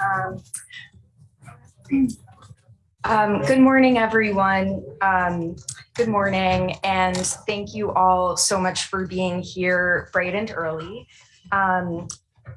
Um, um, good morning, everyone. Um, good morning, and thank you all so much for being here bright and early. Um,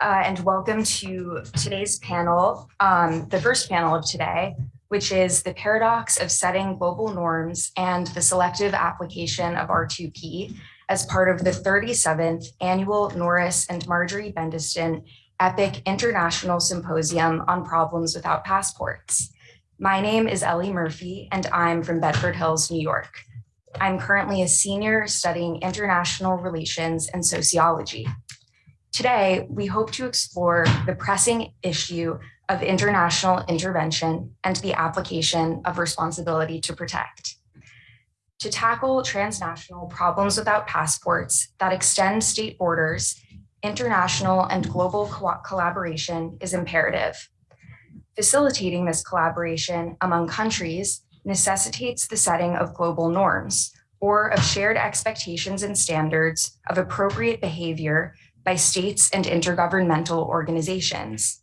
uh, and welcome to today's panel, um, the first panel of today, which is the paradox of setting global norms and the selective application of R2P as part of the 37th annual Norris and Marjorie Bendetson EPIIC International Symposium on Problems Without Passports. My name is Ellie Murphy, and I'm from Bedford Hills, New York. I'm currently a senior studying international relations and sociology. Today, we hope to explore the pressing issue of international intervention and the application of responsibility to protect. To tackle transnational problems without passports that extend state borders, international and global co collaboration is imperative. Facilitating this collaboration among countries necessitates the setting of global norms or of shared expectations and standards of appropriate behavior by states and intergovernmental organizations.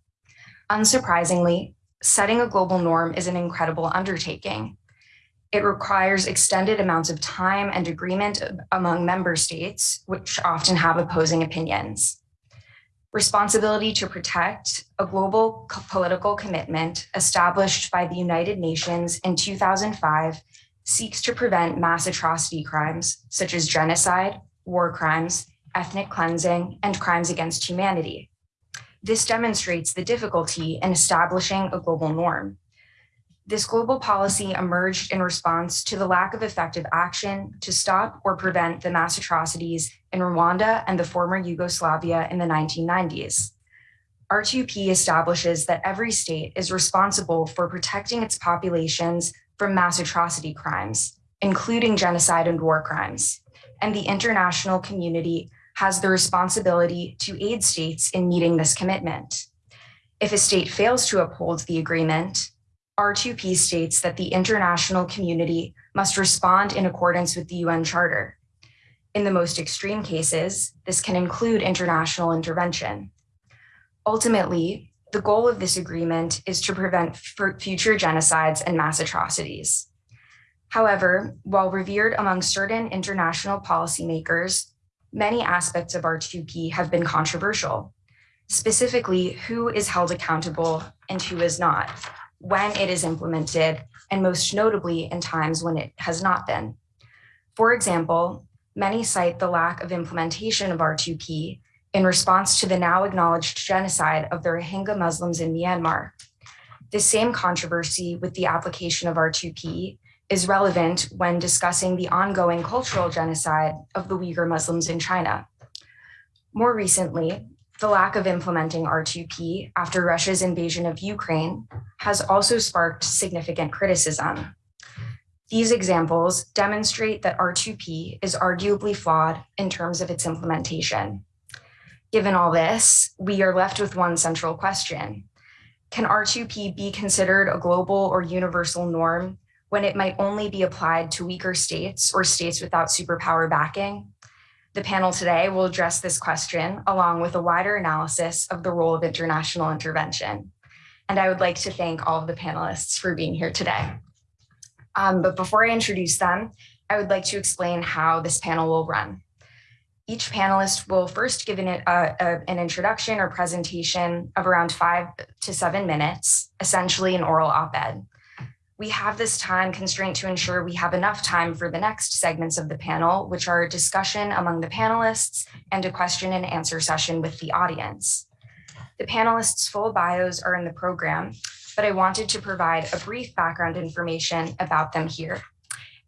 Unsurprisingly, setting a global norm is an incredible undertaking. It requires extended amounts of time and agreement among member states, which often have opposing opinions. Responsibility to protect, a global political commitment established by the United Nations in 2005, seeks to prevent mass atrocity crimes such as genocide, war crimes, ethnic cleansing, and crimes against humanity. This demonstrates the difficulty in establishing a global norm. This global policy emerged in response to the lack of effective action to stop or prevent the mass atrocities in Rwanda and the former Yugoslavia in the 1990s. R2P establishes that every state is responsible for protecting its populations from mass atrocity crimes, including genocide and war crimes, and the international community has the responsibility to aid states in meeting this commitment. If a state fails to uphold the agreement, R2P states that the international community must respond in accordance with the UN Charter. In the most extreme cases, this can include international intervention. Ultimately, the goal of this agreement is to prevent future genocides and mass atrocities. However, while revered among certain international policymakers, many aspects of R2P have been controversial, specifically who is held accountable and who is not, when it is implemented, and most notably in times when it has not been. For example, many cite the lack of implementation of R2P in response to the now acknowledged genocide of the Rohingya Muslims in Myanmar. The same controversy with the application of R2P is relevant when discussing the ongoing cultural genocide of the Uyghur Muslims in China. More recently, the lack of implementing R2P after Russia's invasion of Ukraine has also sparked significant criticism. These examples demonstrate that R2P is arguably flawed in terms of its implementation. Given all this, we are left with one central question. Can R2P be considered a global or universal norm when it might only be applied to weaker states or states without superpower backing? The panel today will address this question along with a wider analysis of the role of international intervention. And I would like to thank all of the panelists for being here today. Um, but before I introduce them, I would like to explain how this panel will run. Each panelist will first give an, uh, uh, an introduction or presentation of around five to seven minutes, essentially an oral op-ed we have this time constraint to ensure we have enough time for the next segments of the panel, which are discussion among the panelists and a question and answer session with the audience. The panelists' full bios are in the program, but I wanted to provide a brief background information about them here.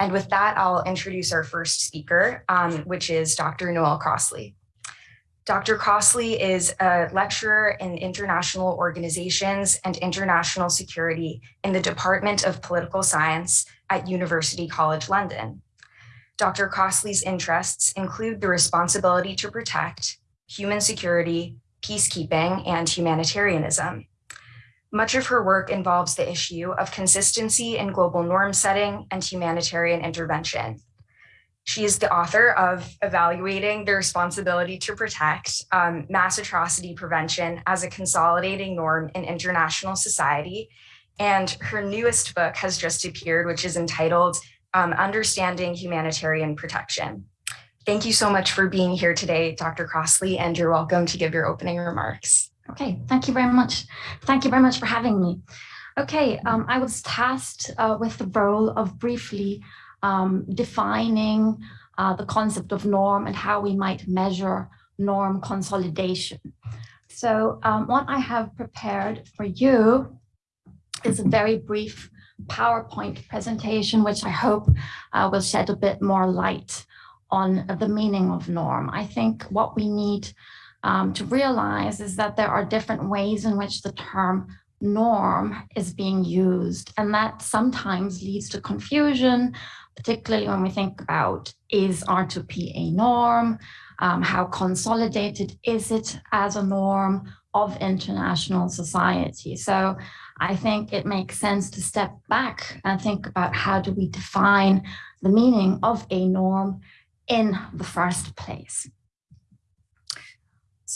And with that, I'll introduce our first speaker, um, which is Dr. Noel Crossley. Dr. Crossley is a lecturer in international organizations and international security in the Department of Political Science at University College London. Dr. Crossley's interests include the responsibility to protect, human security, peacekeeping, and humanitarianism. Much of her work involves the issue of consistency in global norm setting and humanitarian intervention. She is the author of Evaluating the Responsibility to Protect um, Mass Atrocity Prevention as a Consolidating Norm in International Society. And her newest book has just appeared, which is entitled um, Understanding Humanitarian Protection. Thank you so much for being here today, Dr. Crossley, and you're welcome to give your opening remarks. Okay, thank you very much. Thank you very much for having me. Okay, um, I was tasked uh, with the role of briefly um, defining uh, the concept of norm and how we might measure norm consolidation. So um, what I have prepared for you is a very brief PowerPoint presentation, which I hope uh, will shed a bit more light on the meaning of norm. I think what we need um, to realize is that there are different ways in which the term norm is being used, and that sometimes leads to confusion, particularly when we think about is R2P a norm, um, how consolidated is it as a norm of international society. So I think it makes sense to step back and think about how do we define the meaning of a norm in the first place.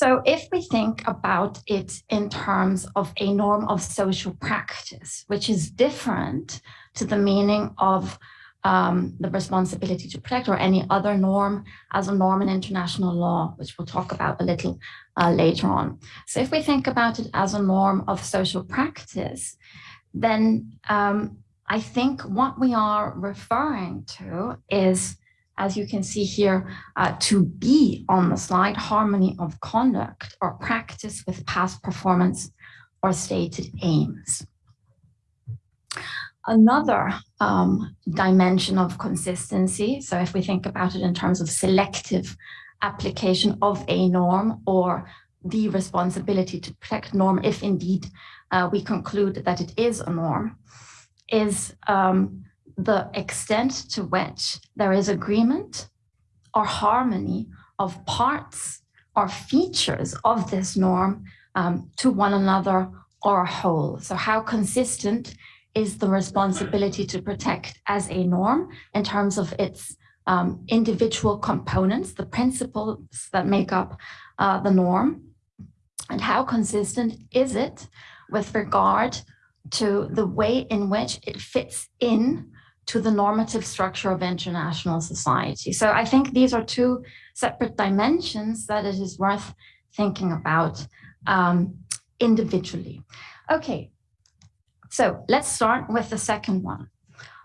So if we think about it in terms of a norm of social practice, which is different to the meaning of um, the responsibility to protect or any other norm as a norm in international law, which we'll talk about a little uh, later on. So if we think about it as a norm of social practice, then um, I think what we are referring to is, as you can see here, uh, to be on the slide, harmony of conduct or practice with past performance or stated aims. Another um, dimension of consistency, so if we think about it in terms of selective application of a norm or the responsibility to protect norm, if indeed uh, we conclude that it is a norm, is um, the extent to which there is agreement or harmony of parts or features of this norm um, to one another or a whole. So how consistent is the responsibility to protect as a norm in terms of its um, individual components, the principles that make up uh, the norm, and how consistent is it with regard to the way in which it fits in to the normative structure of international society. So I think these are two separate dimensions that it is worth thinking about um, individually. Okay, so let's start with the second one,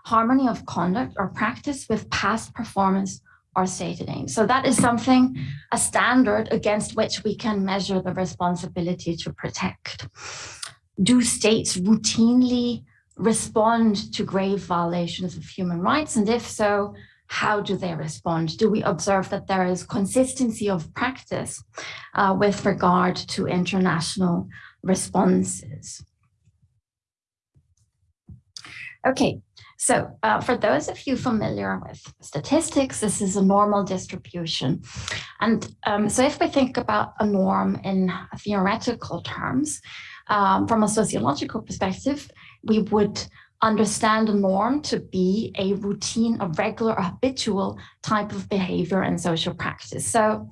harmony of conduct or practice with past performance or stated aims. So that is something, a standard against which we can measure the responsibility to protect. Do states routinely respond to grave violations of human rights? And if so, how do they respond? Do we observe that there is consistency of practice uh, with regard to international responses? Okay, so uh, for those of you familiar with statistics, this is a normal distribution. And um, so if we think about a norm in theoretical terms, um, from a sociological perspective, we would understand a norm to be a routine, a regular, a habitual type of behavior and social practice. So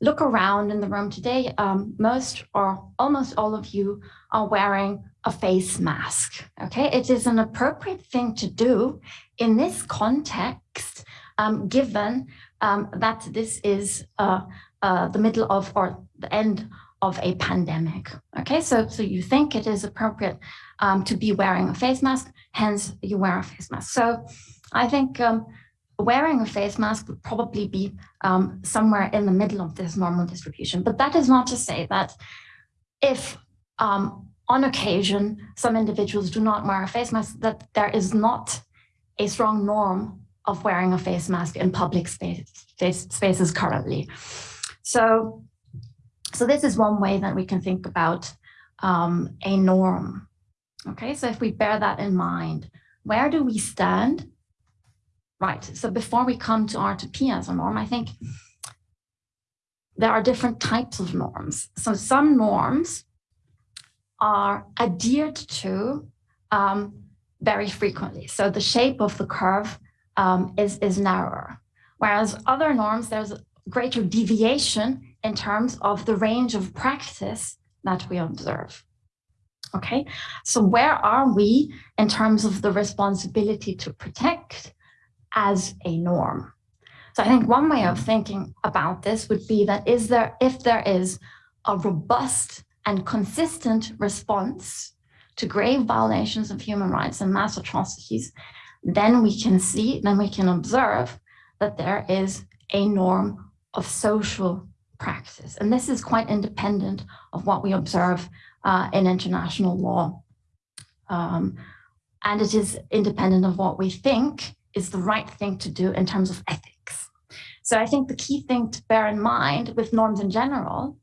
look around in the room today, um, most or almost all of you are wearing a face mask. Okay, it is an appropriate thing to do in this context, um, given um, that this is uh, uh, the middle of or the end of a pandemic. Okay, so so you think it is appropriate um, to be wearing a face mask, hence you wear a face mask. So I think um, wearing a face mask would probably be um, somewhere in the middle of this normal distribution. But that is not to say that if um, on occasion, some individuals do not wear a face mask, that there is not a strong norm of wearing a face mask in public space, space, spaces currently. So, so this is one way that we can think about um, a norm. Okay, so if we bear that in mind, where do we stand? Right, so before we come to R2P as a norm, I think there are different types of norms. So some norms are adhered to um, very frequently. So the shape of the curve um, is, is narrower, Whereas other norms, there's greater deviation in terms of the range of practice that we observe. Okay, so where are we in terms of the responsibility to protect as a norm? So I think one way of thinking about this would be that is there, if there is a robust and consistent response to grave violations of human rights and mass atrocities, then we can see, then we can observe that there is a norm of social practice. And this is quite independent of what we observe uh, in international law. Um, and it is independent of what we think is the right thing to do in terms of ethics. So I think the key thing to bear in mind with norms in general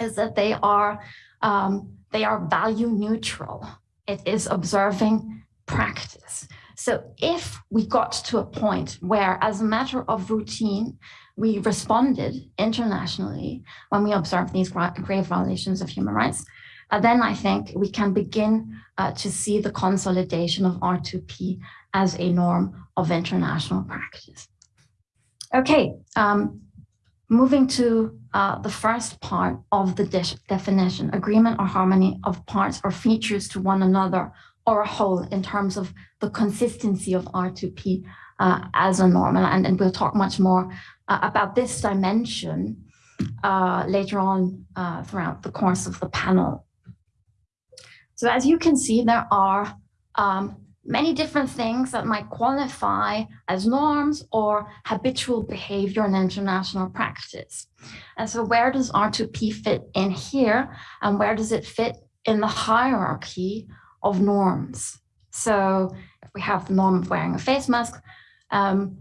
is that they are um, they are value neutral. It is observing practice. So if we got to a point where, as a matter of routine, we responded internationally when we observed these grave violations of human rights, uh, then I think we can begin uh, to see the consolidation of R2P as a norm of international practice. Okay, um, moving to uh, the first part of the de definition, agreement or harmony of parts or features to one another or a whole in terms of the consistency of R2P uh, as a norm. And, and we'll talk much more uh, about this dimension uh, later on uh, throughout the course of the panel. So as you can see, there are um, many different things that might qualify as norms or habitual behavior in international practice. And so where does R2P fit in here and where does it fit in the hierarchy of norms? So if we have the norm of wearing a face mask, um,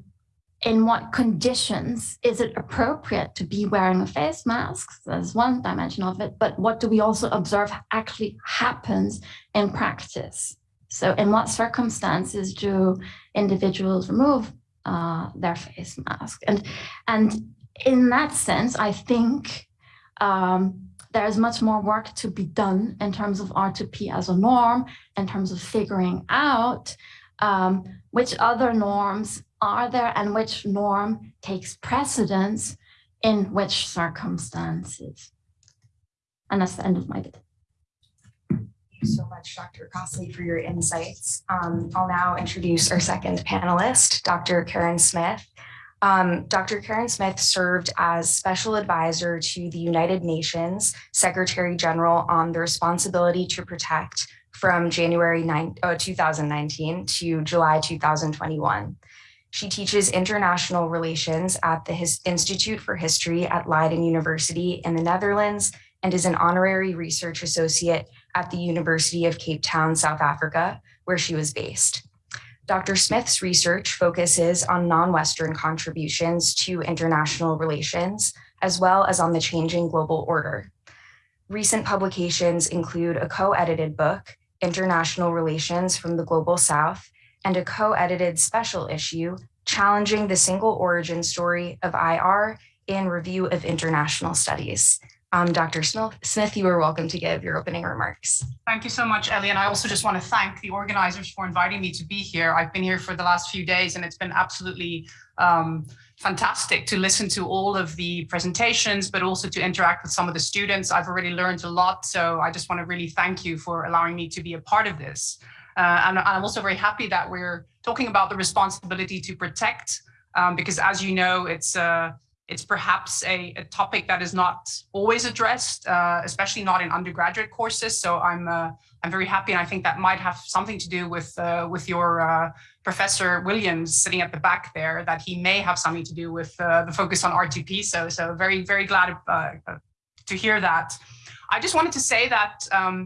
in what conditions is it appropriate to be wearing a face mask? That's one dimension of it, but what do we also observe actually happens in practice? So in what circumstances do individuals remove uh, their face mask? And, and in that sense, I think um, there's much more work to be done in terms of R2P as a norm, in terms of figuring out um, which other norms are there and which norm takes precedence in which circumstances. And that's the end of my bit you so much, Dr. Crossley, for your insights. Um, I'll now introduce our second panelist, Dr. Karen Smith. Um, Dr. Karen Smith served as special advisor to the United Nations Secretary General on the responsibility to protect from January 9, uh, 2019 to July 2021. She teaches international relations at the His Institute for History at Leiden University in the Netherlands and is an honorary research associate at the University of Cape Town, South Africa, where she was based. Dr. Smith's research focuses on non-Western contributions to international relations, as well as on the changing global order. Recent publications include a co-edited book, International Relations from the Global South, and a co-edited special issue, Challenging the Single Origin Story of IR in Review of International Studies. Um, Dr. Smith, you are welcome to give your opening remarks. Thank you so much, Ellie. And I also just want to thank the organizers for inviting me to be here. I've been here for the last few days and it's been absolutely um, fantastic to listen to all of the presentations, but also to interact with some of the students. I've already learned a lot. So I just want to really thank you for allowing me to be a part of this. Uh, and I'm also very happy that we're talking about the responsibility to protect, um, because as you know, it's uh, it's perhaps a, a, topic that is not always addressed, uh, especially not in undergraduate courses. So I'm uh, I'm very happy, and I think that might have something to do with uh, with your uh, Professor Williams sitting at the back there. That he may have something to do with uh, the focus on R2P. So so very very glad uh, to hear that. I just wanted to say that. Um,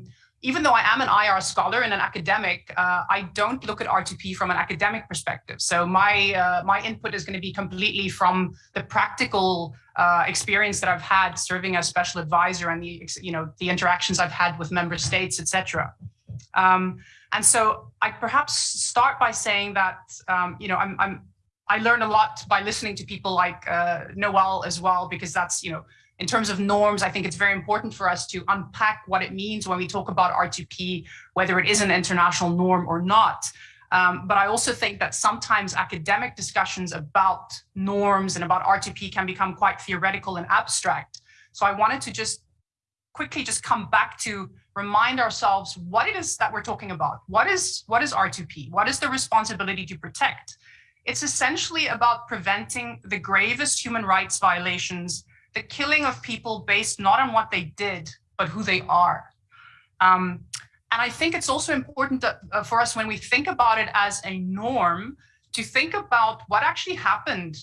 even though I am an IR scholar and an academic, uh, I don't look at R2P from an academic perspective. So my uh, my input is going to be completely from the practical uh, experience that I've had serving as special advisor and the you know the interactions I've had with member states, etc. Um, and so I perhaps start by saying that um, you know I'm, I'm I learn a lot by listening to people like uh, Noel as well because that's you know in terms of norms, I think it's very important for us to unpack what it means when we talk about R2P, whether it is an international norm or not. Um, but I also think that sometimes academic discussions about norms and about R2P can become quite theoretical and abstract. So I wanted to just quickly just come back to remind ourselves what it is that we're talking about. What is, what is R2P? What is the responsibility to protect? It's essentially about preventing the gravest human rights violations, the killing of people based not on what they did, but who they are. Um, and I think it's also important uh, for us when we think about it as a norm to think about what actually happened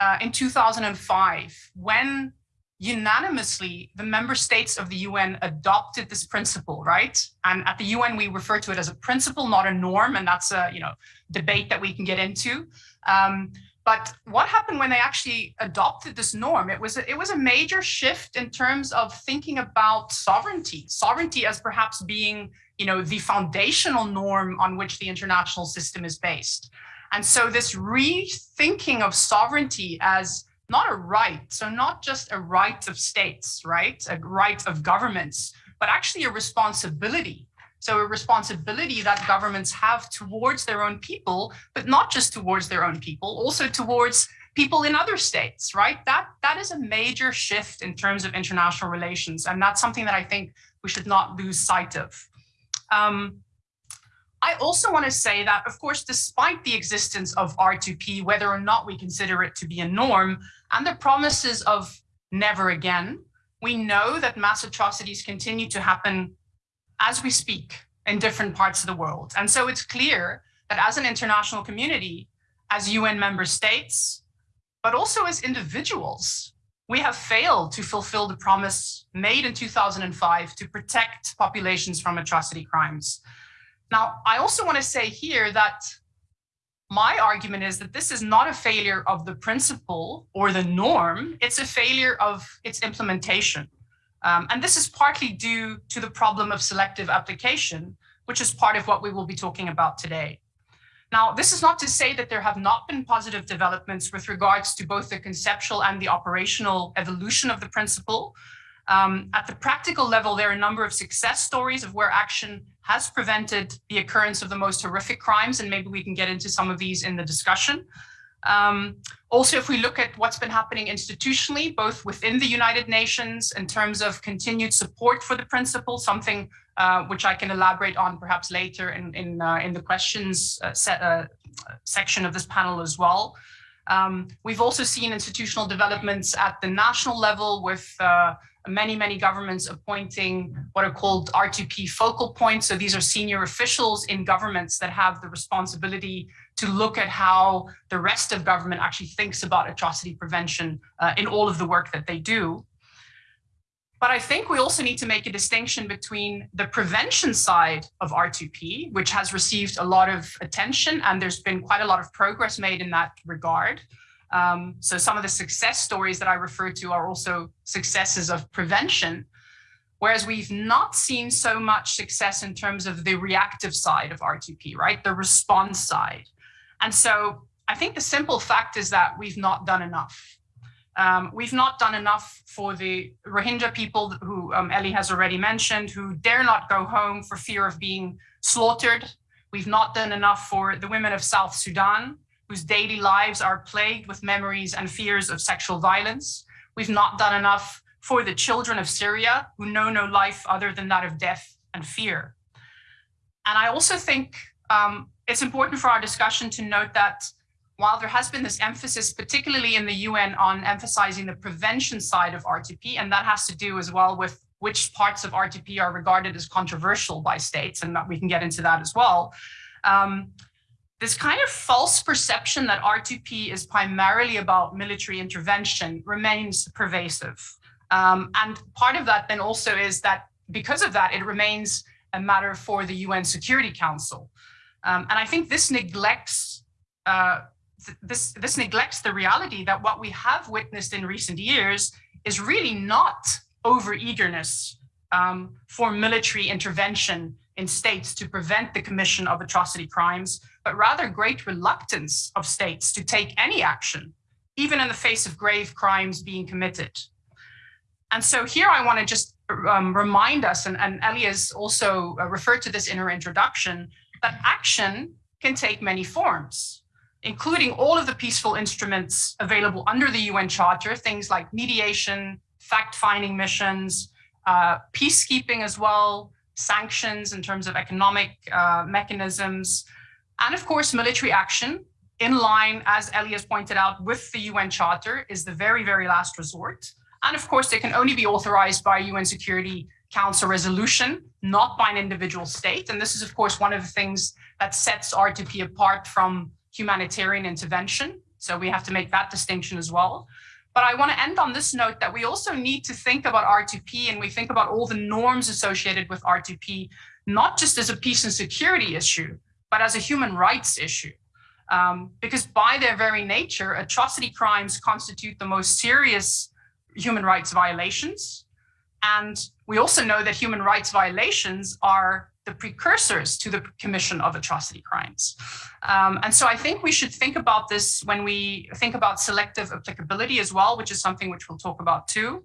uh, in 2005 when unanimously the member states of the UN adopted this principle, right? And at the UN, we refer to it as a principle, not a norm. And that's a you know debate that we can get into. Um, but what happened when they actually adopted this norm? It was a, it was a major shift in terms of thinking about sovereignty, sovereignty as perhaps being, you know, the foundational norm on which the international system is based. And so this rethinking of sovereignty as not a right, so not just a right of states, right, a right of governments, but actually a responsibility so a responsibility that governments have towards their own people, but not just towards their own people, also towards people in other states, right? That, that is a major shift in terms of international relations. And that's something that I think we should not lose sight of. Um, I also want to say that, of course, despite the existence of R2P, whether or not we consider it to be a norm, and the promises of never again, we know that mass atrocities continue to happen as we speak in different parts of the world. And so it's clear that as an international community, as UN member states, but also as individuals, we have failed to fulfill the promise made in 2005 to protect populations from atrocity crimes. Now, I also want to say here that my argument is that this is not a failure of the principle or the norm, it's a failure of its implementation. Um, and this is partly due to the problem of selective application, which is part of what we will be talking about today. Now, this is not to say that there have not been positive developments with regards to both the conceptual and the operational evolution of the principle. Um, at the practical level, there are a number of success stories of where action has prevented the occurrence of the most horrific crimes, and maybe we can get into some of these in the discussion. Um, also, if we look at what's been happening institutionally, both within the United Nations in terms of continued support for the principle, something uh, which I can elaborate on perhaps later in, in, uh, in the questions uh, set, uh, section of this panel as well. Um, we've also seen institutional developments at the national level with uh, many, many governments appointing what are called R2P focal points. So these are senior officials in governments that have the responsibility to look at how the rest of government actually thinks about atrocity prevention uh, in all of the work that they do. But I think we also need to make a distinction between the prevention side of R2P, which has received a lot of attention, and there's been quite a lot of progress made in that regard. Um, so some of the success stories that I refer to are also successes of prevention, whereas we've not seen so much success in terms of the reactive side of R2P, right? The response side. And so I think the simple fact is that we've not done enough. Um, we've not done enough for the Rohingya people who um, Ellie has already mentioned, who dare not go home for fear of being slaughtered. We've not done enough for the women of South Sudan, whose daily lives are plagued with memories and fears of sexual violence. We've not done enough for the children of Syria, who know no life other than that of death and fear. And I also think um, it's important for our discussion to note that while there has been this emphasis, particularly in the UN, on emphasizing the prevention side of R2P, and that has to do as well with which parts of R2P are regarded as controversial by states, and that we can get into that as well. Um, this kind of false perception that R2P is primarily about military intervention remains pervasive. Um, and part of that then also is that because of that, it remains a matter for the UN Security Council. Um, and I think this neglects uh, th this, this neglects the reality that what we have witnessed in recent years is really not over eagerness um, for military intervention in states to prevent the commission of atrocity crimes, but rather great reluctance of states to take any action, even in the face of grave crimes being committed. And so here I want to just um, remind us, and, and Ellie has also uh, referred to this in her introduction, that action can take many forms, including all of the peaceful instruments available under the UN Charter, things like mediation, fact-finding missions, uh, peacekeeping as well, sanctions in terms of economic uh, mechanisms, and of course, military action in line, as Ellie has pointed out, with the UN Charter is the very, very last resort. And of course, they can only be authorized by a UN Security Council resolution, not by an individual state. And this is, of course, one of the things that sets R2P apart from humanitarian intervention. So we have to make that distinction as well. But I want to end on this note that we also need to think about R2P and we think about all the norms associated with R2P, not just as a peace and security issue, but as a human rights issue. Um, because by their very nature, atrocity crimes constitute the most serious human rights violations. And we also know that human rights violations are the precursors to the commission of atrocity crimes. Um, and so I think we should think about this when we think about selective applicability as well, which is something which we'll talk about too.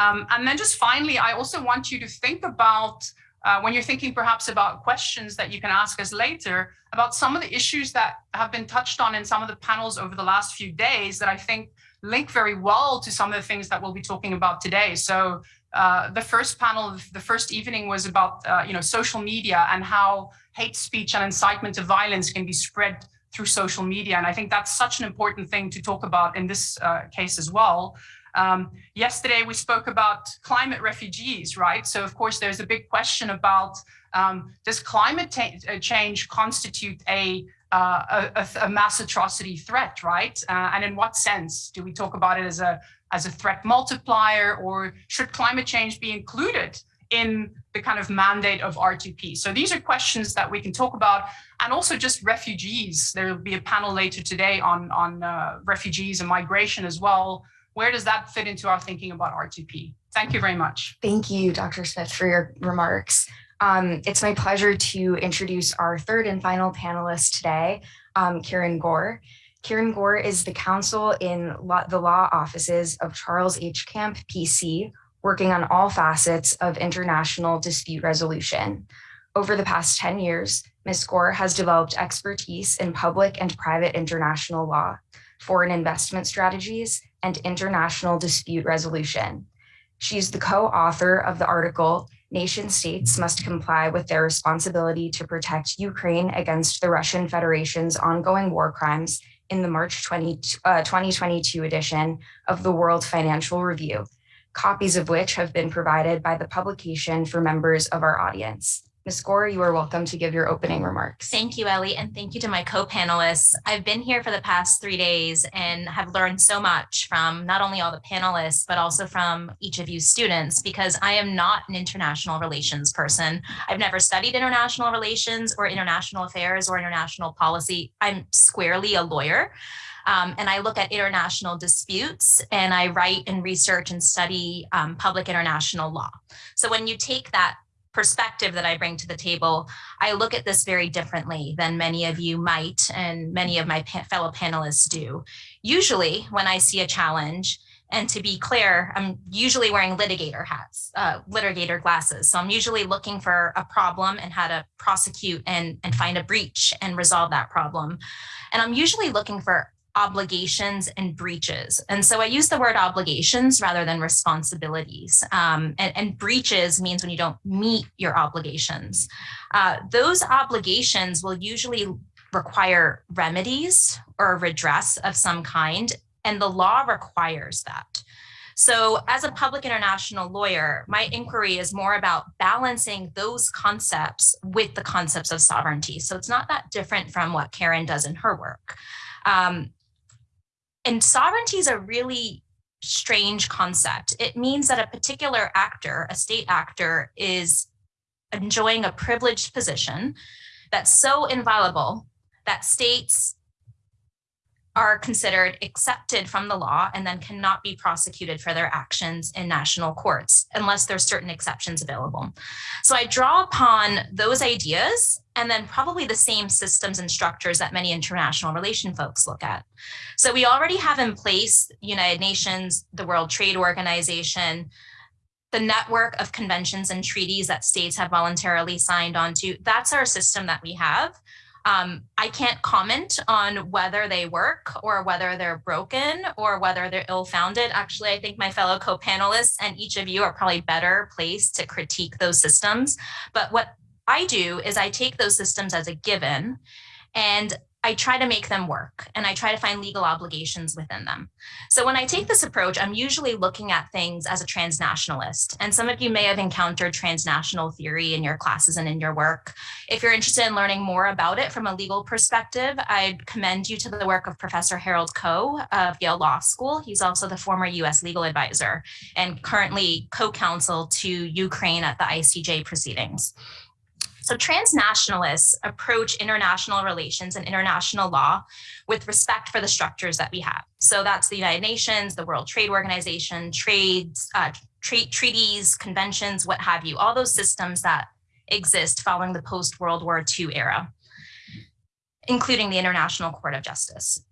Um, and then just finally, I also want you to think about uh, when you're thinking perhaps about questions that you can ask us later about some of the issues that have been touched on in some of the panels over the last few days that I think link very well to some of the things that we'll be talking about today. So uh, the first panel, the first evening was about, uh, you know, social media and how hate speech and incitement to violence can be spread through social media. And I think that's such an important thing to talk about in this uh, case as well. Um, yesterday, we spoke about climate refugees, right? So of course, there's a big question about um, does climate uh, change constitute a, uh, a, a, mass atrocity threat, right? Uh, and in what sense? Do we talk about it as a, as a threat multiplier or should climate change be included in the kind of mandate of R2P? So these are questions that we can talk about and also just refugees. There will be a panel later today on, on uh, refugees and migration as well. Where does that fit into our thinking about R2P? Thank you very much. Thank you, Dr. Smith, for your remarks. Um, it's my pleasure to introduce our third and final panelist today, um, Karen Gore. Kiran Gore is the counsel in law, the law offices of Charles H. Camp, PC, working on all facets of international dispute resolution. Over the past 10 years, Ms. Gore has developed expertise in public and private international law, foreign investment strategies, and international dispute resolution. She's the co-author of the article, Nation States Must Comply with Their Responsibility to Protect Ukraine Against the Russian Federation's Ongoing War Crimes in the March 20, uh, 2022 edition of the World Financial Review, copies of which have been provided by the publication for members of our audience. Ms. Gore, you are welcome to give your opening remarks. Thank you, Ellie, and thank you to my co-panelists. I've been here for the past three days and have learned so much from not only all the panelists, but also from each of you students, because I am not an international relations person. I've never studied international relations or international affairs or international policy. I'm squarely a lawyer. Um, and I look at international disputes and I write and research and study um, public international law. So when you take that perspective that I bring to the table, I look at this very differently than many of you might and many of my pa fellow panelists do. Usually when I see a challenge, and to be clear, I'm usually wearing litigator hats, uh, litigator glasses. So I'm usually looking for a problem and how to prosecute and, and find a breach and resolve that problem. And I'm usually looking for obligations and breaches. And so I use the word obligations rather than responsibilities. Um, and, and, breaches means when you don't meet your obligations. Uh, those obligations will usually require remedies or redress of some kind, and the law requires that. So as a public international lawyer, my inquiry is more about balancing those concepts with the concepts of sovereignty. So it's not that different from what Karen does in her work. Um, and sovereignty is a really strange concept. It means that a particular actor, a state actor, is enjoying a privileged position that's so inviolable that states are considered accepted from the law and then cannot be prosecuted for their actions in national courts unless there's certain exceptions available. So I draw upon those ideas and then probably the same systems and structures that many international relation folks look at. So we already have in place United Nations, the World Trade Organization, the network of conventions and treaties that states have voluntarily signed onto, that's our system that we have. Um, I can't comment on whether they work or whether they're broken or whether they're ill-founded. Actually, I think my fellow co-panelists and each of you are probably better placed to critique those systems. But what I do is I take those systems as a given and I try to make them work and I try to find legal obligations within them. So when I take this approach, I'm usually looking at things as a transnationalist. And some of you may have encountered transnational theory in your classes and in your work. If you're interested in learning more about it from a legal perspective, I'd commend you to the work of Professor Harold Koh of Yale Law School. He's also the former US legal advisor and currently co-counsel to Ukraine at the ICJ proceedings. So transnationalists approach international relations and international law with respect for the structures that we have. So that's the United Nations, the World Trade Organization, trades, uh, tra treaties, conventions, what have you, all those systems that exist following the post-World War II era, including the International Court of Justice.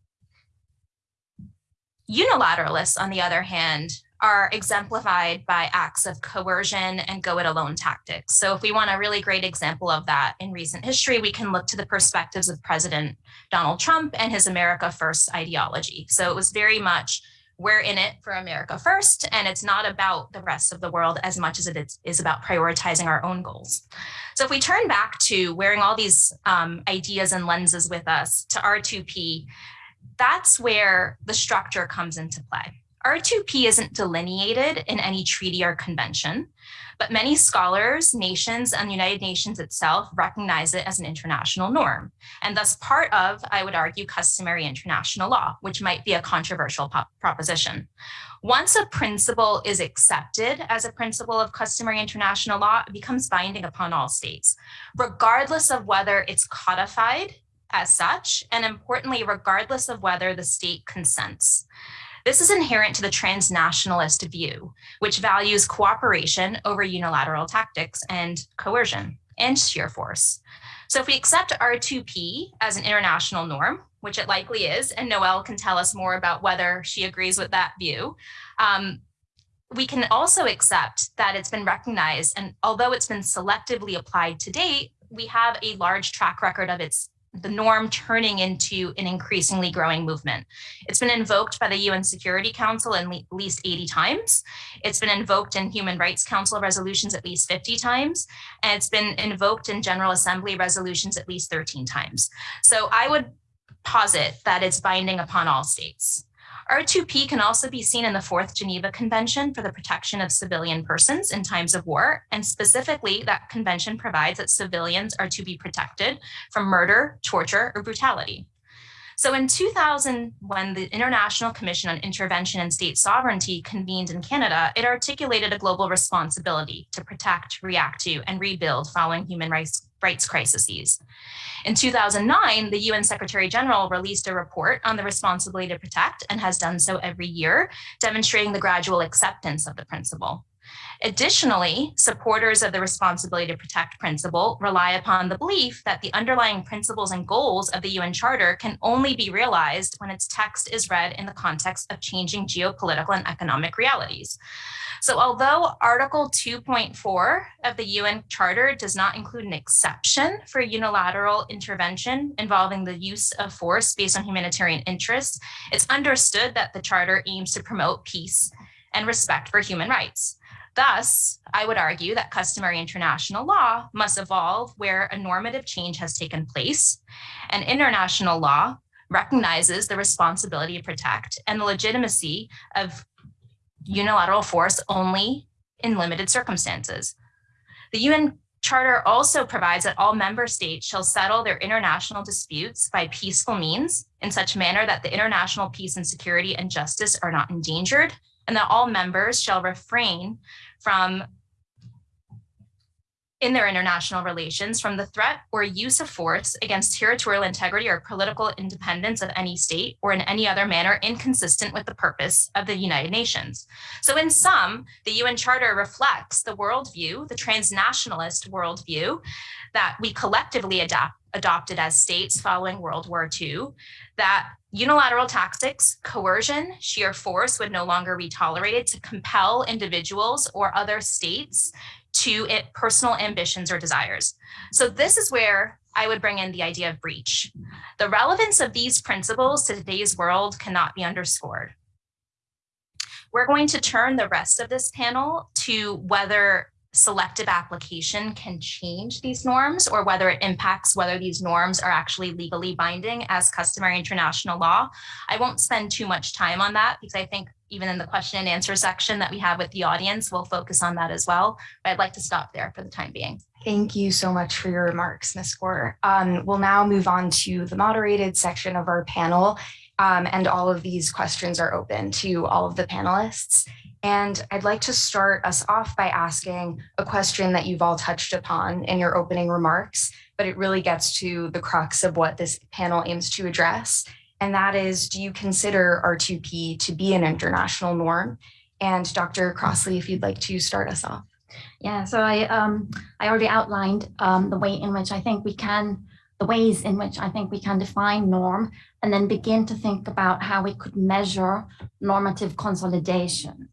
Unilateralists, on the other hand, are exemplified by acts of coercion and go it alone tactics. So if we want a really great example of that in recent history, we can look to the perspectives of President Donald Trump and his America First ideology. So it was very much we're in it for America first, and it's not about the rest of the world as much as it is about prioritizing our own goals. So if we turn back to wearing all these um, ideas and lenses with us to R2P, that's where the structure comes into play. R2P isn't delineated in any treaty or convention, but many scholars, nations, and the United Nations itself recognize it as an international norm, and thus part of, I would argue, customary international law, which might be a controversial proposition. Once a principle is accepted as a principle of customary international law, it becomes binding upon all states, regardless of whether it's codified as such, and importantly, regardless of whether the state consents. This is inherent to the transnationalist view, which values cooperation over unilateral tactics and coercion and sheer force. So if we accept R2P as an international norm, which it likely is, and Noelle can tell us more about whether she agrees with that view, um, we can also accept that it's been recognized, and although it's been selectively applied to date, we have a large track record of its the norm turning into an increasingly growing movement. It's been invoked by the UN Security Council at least 80 times. It's been invoked in Human Rights Council resolutions at least 50 times, and it's been invoked in General Assembly resolutions at least 13 times. So I would posit that it's binding upon all states. R2P can also be seen in the Fourth Geneva Convention for the Protection of Civilian Persons in Times of War, and specifically that convention provides that civilians are to be protected from murder, torture, or brutality. So in 2000, when the International Commission on Intervention and State Sovereignty convened in Canada, it articulated a global responsibility to protect, react to, and rebuild following human rights, rights crises. In 2009, the UN Secretary General released a report on the responsibility to protect and has done so every year, demonstrating the gradual acceptance of the principle. Additionally, supporters of the responsibility to protect principle rely upon the belief that the underlying principles and goals of the UN Charter can only be realized when its text is read in the context of changing geopolitical and economic realities. So although Article 2.4 of the UN Charter does not include an exception for unilateral intervention involving the use of force based on humanitarian interests, it's understood that the Charter aims to promote peace and respect for human rights. Thus, I would argue that customary international law must evolve where a normative change has taken place, and international law recognizes the responsibility to protect and the legitimacy of unilateral force only in limited circumstances. The UN Charter also provides that all member states shall settle their international disputes by peaceful means in such manner that the international peace and security and justice are not endangered, and that all members shall refrain from in their international relations from the threat or use of force against territorial integrity or political independence of any state or in any other manner inconsistent with the purpose of the United Nations. So in sum, the UN Charter reflects the worldview, the transnationalist worldview that we collectively adapt, adopted as states following World War II, that unilateral tactics, coercion, sheer force would no longer be tolerated to compel individuals or other states to it, personal ambitions or desires. So this is where I would bring in the idea of breach. The relevance of these principles to today's world cannot be underscored. We're going to turn the rest of this panel to whether selective application can change these norms or whether it impacts whether these norms are actually legally binding as customary international law. I won't spend too much time on that because I think even in the question and answer section that we have with the audience, we'll focus on that as well. But I'd like to stop there for the time being. Thank you so much for your remarks, Ms. Gore. Um, we'll now move on to the moderated section of our panel. Um, and all of these questions are open to all of the panelists. And I'd like to start us off by asking a question that you've all touched upon in your opening remarks, but it really gets to the crux of what this panel aims to address. And that is, do you consider R2P to be an international norm? And Dr. Crossley, if you'd like to start us off. Yeah, so I um, I already outlined um, the way in which I think we can, the ways in which I think we can define norm and then begin to think about how we could measure normative consolidation.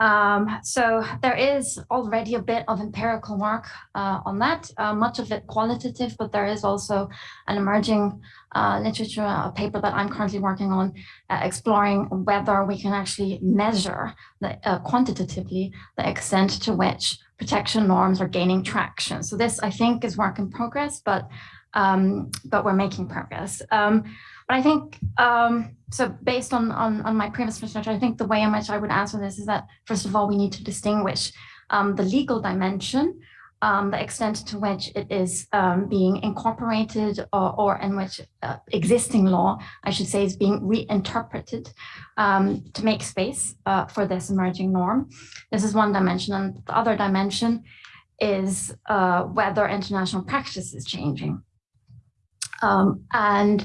Um, so there is already a bit of empirical work uh, on that, uh, much of it qualitative, but there is also an emerging uh, literature, a paper that I'm currently working on, uh, exploring whether we can actually measure the, uh, quantitatively the extent to which protection norms are gaining traction. So this, I think, is work in progress, but um, but we're making progress. Um, but I think, um, so based on, on, on, my previous research, I think the way in which I would answer this is that, first of all, we need to distinguish um, the legal dimension, um, the extent to which it is um, being incorporated or, or in which uh, existing law, I should say, is being reinterpreted to make space uh, for this emerging norm. This is one dimension. And the other dimension is uh, whether international practice is changing. Um, and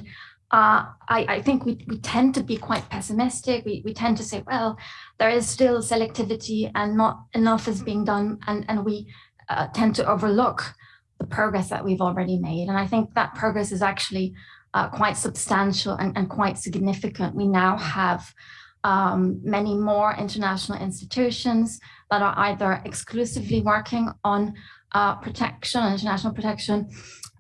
uh, I, I, think we, we tend to be quite pessimistic. We, we tend to say, well, there is still selectivity and not enough is being done. And, and we uh, tend to overlook the progress that we've already made. And I think that progress is actually uh, quite substantial and, and, quite significant. We now have um, many more international institutions that are either exclusively working on uh, protection, international protection,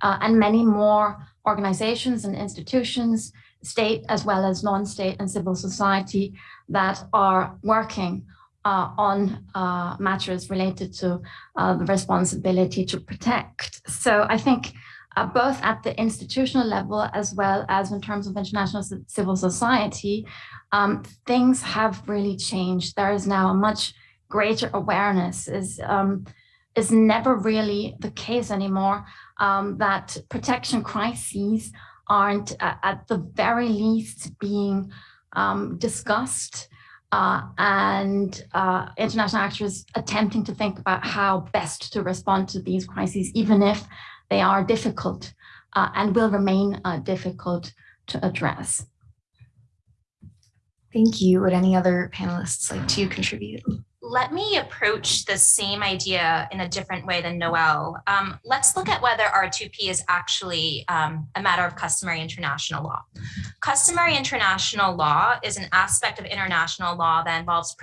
uh, and many more organizations and institutions, state as well as non-state and civil society that are working uh, on uh, matters related to uh, the responsibility to protect. So I think uh, both at the institutional level as well as in terms of international civil society, um, things have really changed. There is now a much greater awareness is um, is never really the case anymore um, that protection crises aren't uh, at the very least being um, discussed uh, and uh, international actors attempting to think about how best to respond to these crises, even if they are difficult uh, and will remain uh, difficult to address. Thank you. Would any other panelists like to contribute? Let me approach the same idea in a different way than Noel. Um, let's look at whether R2P is actually um, a matter of customary international law. Customary international law is an aspect of international law that involves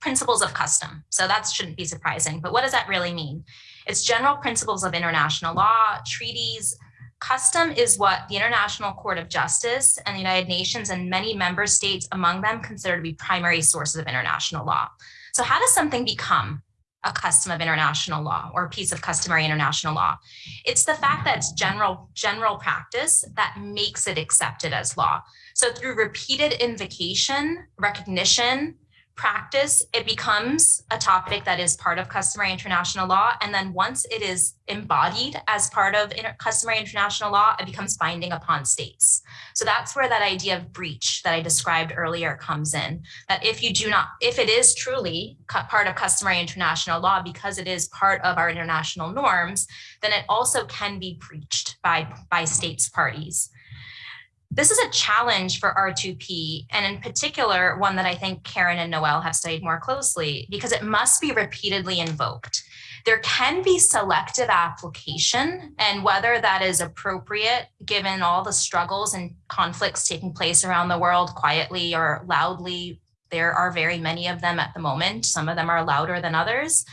principles of custom. So that shouldn't be surprising, but what does that really mean? It's general principles of international law, treaties, Custom is what the International Court of Justice and the United Nations and many member states among them consider to be primary sources of international law. So how does something become a custom of international law or a piece of customary international law? It's the fact that it's general, general practice that makes it accepted as law. So through repeated invocation, recognition, practice, it becomes a topic that is part of customary international law. And then once it is embodied as part of inter customary international law, it becomes binding upon states. So that's where that idea of breach that I described earlier comes in, that if you do not, if it is truly part of customary international law, because it is part of our international norms, then it also can be breached by, by states parties. This is a challenge for R2P, and in particular, one that I think Karen and Noel have studied more closely because it must be repeatedly invoked. There can be selective application, and whether that is appropriate given all the struggles and conflicts taking place around the world quietly or loudly, there are very many of them at the moment. Some of them are louder than others.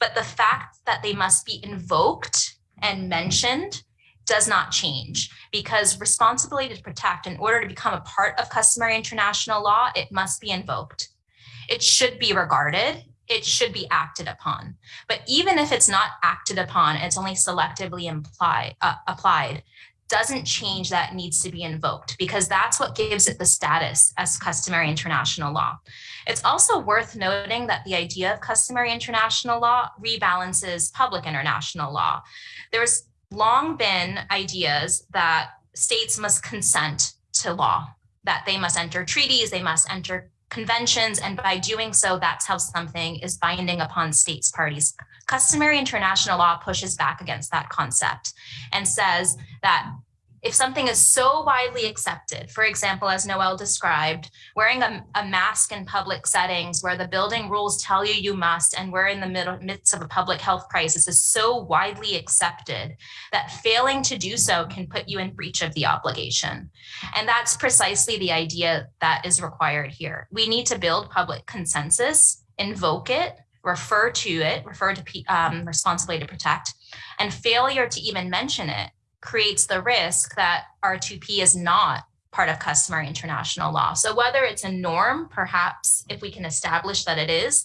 But the fact that they must be invoked and mentioned does not change because responsibility to protect in order to become a part of customary international law, it must be invoked. It should be regarded, it should be acted upon. But even if it's not acted upon, it's only selectively imply, uh, applied, doesn't change that needs to be invoked because that's what gives it the status as customary international law. It's also worth noting that the idea of customary international law rebalances public international law. There's long been ideas that states must consent to law, that they must enter treaties, they must enter conventions, and by doing so, that's how something is binding upon states parties. Customary international law pushes back against that concept and says that if something is so widely accepted, for example, as Noel described, wearing a, a, mask in public settings where the building rules tell you you must, and we're in the middle, midst of a public health crisis is so widely accepted that failing to do so can put you in breach of the obligation. And that's precisely the idea that is required here. We need to build public consensus, invoke it, refer to it, refer to um, responsibility to protect, and failure to even mention it creates the risk that R2P is not part of customary international law. So whether it's a norm, perhaps if we can establish that it is,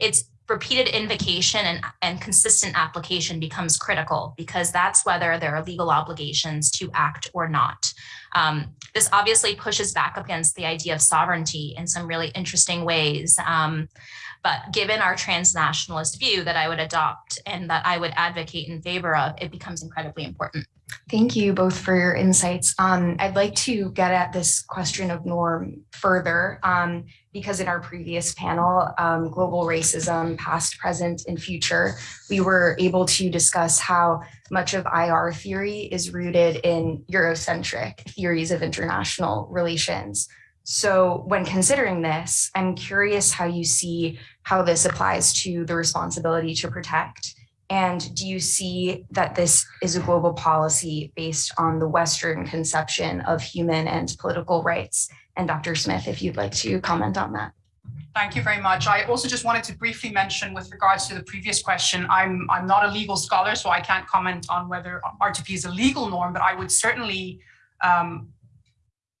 it's repeated invocation and, and consistent application becomes critical because that's whether there are legal obligations to act or not. Um, this obviously pushes back against the idea of sovereignty in some really interesting ways. Um, but given our transnationalist view that I would adopt and that I would advocate in favor of, it becomes incredibly important. Thank you both for your insights. Um, I'd like to get at this question of norm further um, because in our previous panel, um, global racism, past, present, and future, we were able to discuss how much of IR theory is rooted in Eurocentric theories of international relations. So when considering this, I'm curious how you see how this applies to the responsibility to protect. And do you see that this is a global policy based on the Western conception of human and political rights? And Dr. Smith, if you'd like to comment on that. Thank you very much. I also just wanted to briefly mention with regards to the previous question, I'm, I'm not a legal scholar, so I can't comment on whether R2P is a legal norm, but I would certainly um,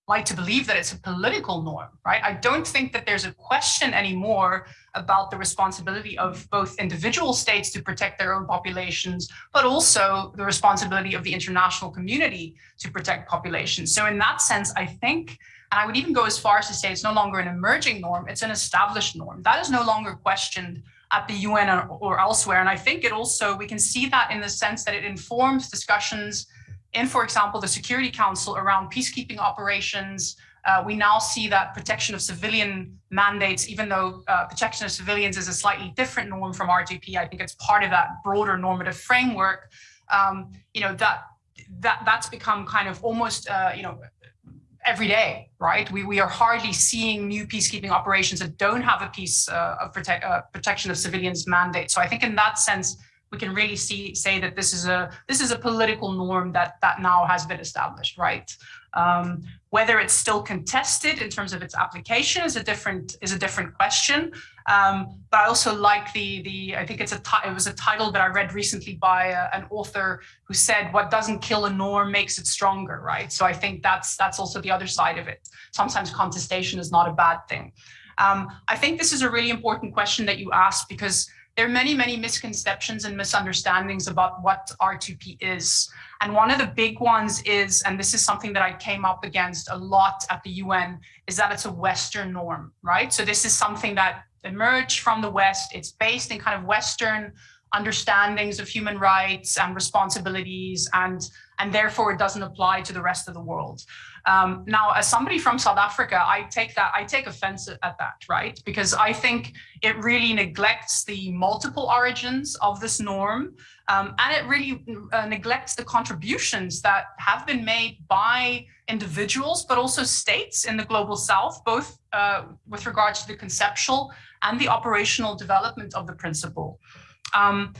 like to believe that it's a political norm, right? I don't think that there's a question anymore about the responsibility of both individual states to protect their own populations, but also the responsibility of the international community to protect populations. So in that sense, I think, and I would even go as far as to say it's no longer an emerging norm, it's an established norm. That is no longer questioned at the UN or, or elsewhere. And I think it also, we can see that in the sense that it informs discussions in, for example, the Security Council around peacekeeping operations, uh, we now see that protection of civilian mandates, even though uh, protection of civilians is a slightly different norm from R2P, I think it's part of that broader normative framework. Um, you know that that that's become kind of almost uh, you know every day, right? We we are hardly seeing new peacekeeping operations that don't have a piece uh, of uh, protection of civilians mandate. So I think in that sense, we can really see say that this is a this is a political norm that that now has been established, right? Um, whether it's still contested in terms of its application is a different is a different question. Um, but I also like the the I think it's a it was a title that I read recently by a, uh, an author who said what doesn't kill a norm makes it stronger, right? So I think that's that's also the other side of it. Sometimes contestation is not a bad thing. Um, I think this is a really important question that you asked because there are many, many misconceptions and misunderstandings about what R2P is. And one of the big ones is, and this is something that I came up against a lot at the UN, is that it's a Western norm, right? So this is something that emerged from the West. It's based in kind of Western understandings of human rights and responsibilities and and therefore it doesn't apply to the rest of the world. Um, now, as somebody from South Africa, I take that I take offense at that, right? Because I think it really neglects the multiple origins of this norm, um, and it really uh, neglects the contributions that have been made by individuals, but also states in the global South, both uh, with regards to the conceptual and the operational development of the principle. Um,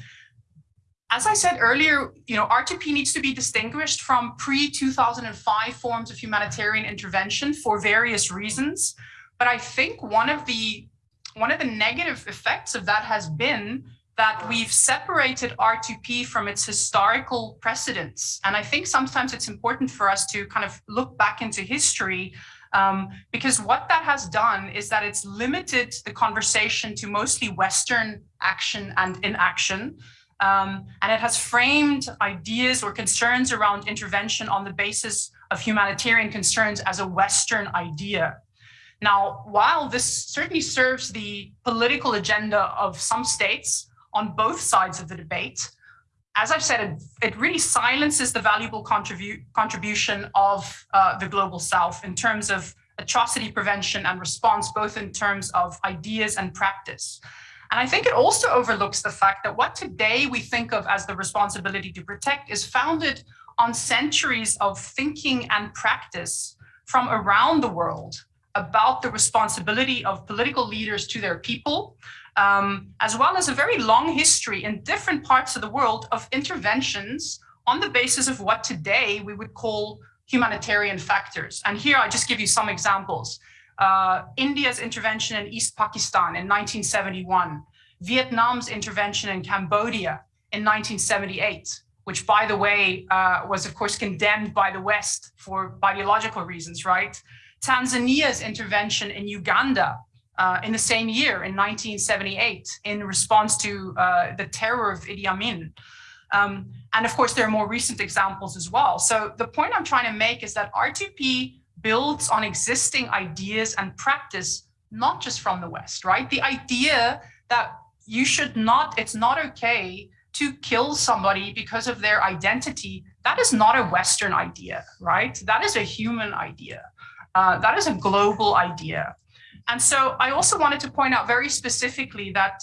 as I said earlier, you know, R2P needs to be distinguished from pre-2005 forms of humanitarian intervention for various reasons. But I think one of the one of the negative effects of that has been that we've separated R2P from its historical precedents. And I think sometimes it's important for us to kind of look back into history um, because what that has done is that it's limited the conversation to mostly Western action and inaction. Um, and it has framed ideas or concerns around intervention on the basis of humanitarian concerns as a Western idea. Now, while this certainly serves the political agenda of some states on both sides of the debate, as I've said, it, it really silences the valuable contribu contribution of uh, the Global South in terms of atrocity prevention and response, both in terms of ideas and practice. And I think it also overlooks the fact that what today we think of as the responsibility to protect is founded on centuries of thinking and practice from around the world about the responsibility of political leaders to their people, um, as well as a very long history in different parts of the world of interventions on the basis of what today we would call humanitarian factors. And here I just give you some examples uh, India's intervention in East Pakistan in 1971, Vietnam's intervention in Cambodia in 1978, which by the way, uh, was of course condemned by the West for ideological reasons, right? Tanzania's intervention in Uganda uh, in the same year in 1978 in response to uh, the terror of Idi Amin. Um, and of course, there are more recent examples as well. So the point I'm trying to make is that R2P builds on existing ideas and practice, not just from the West, right? The idea that you should not, it's not okay to kill somebody because of their identity, that is not a Western idea, right? That is a human idea. Uh, that is a global idea. And so I also wanted to point out very specifically that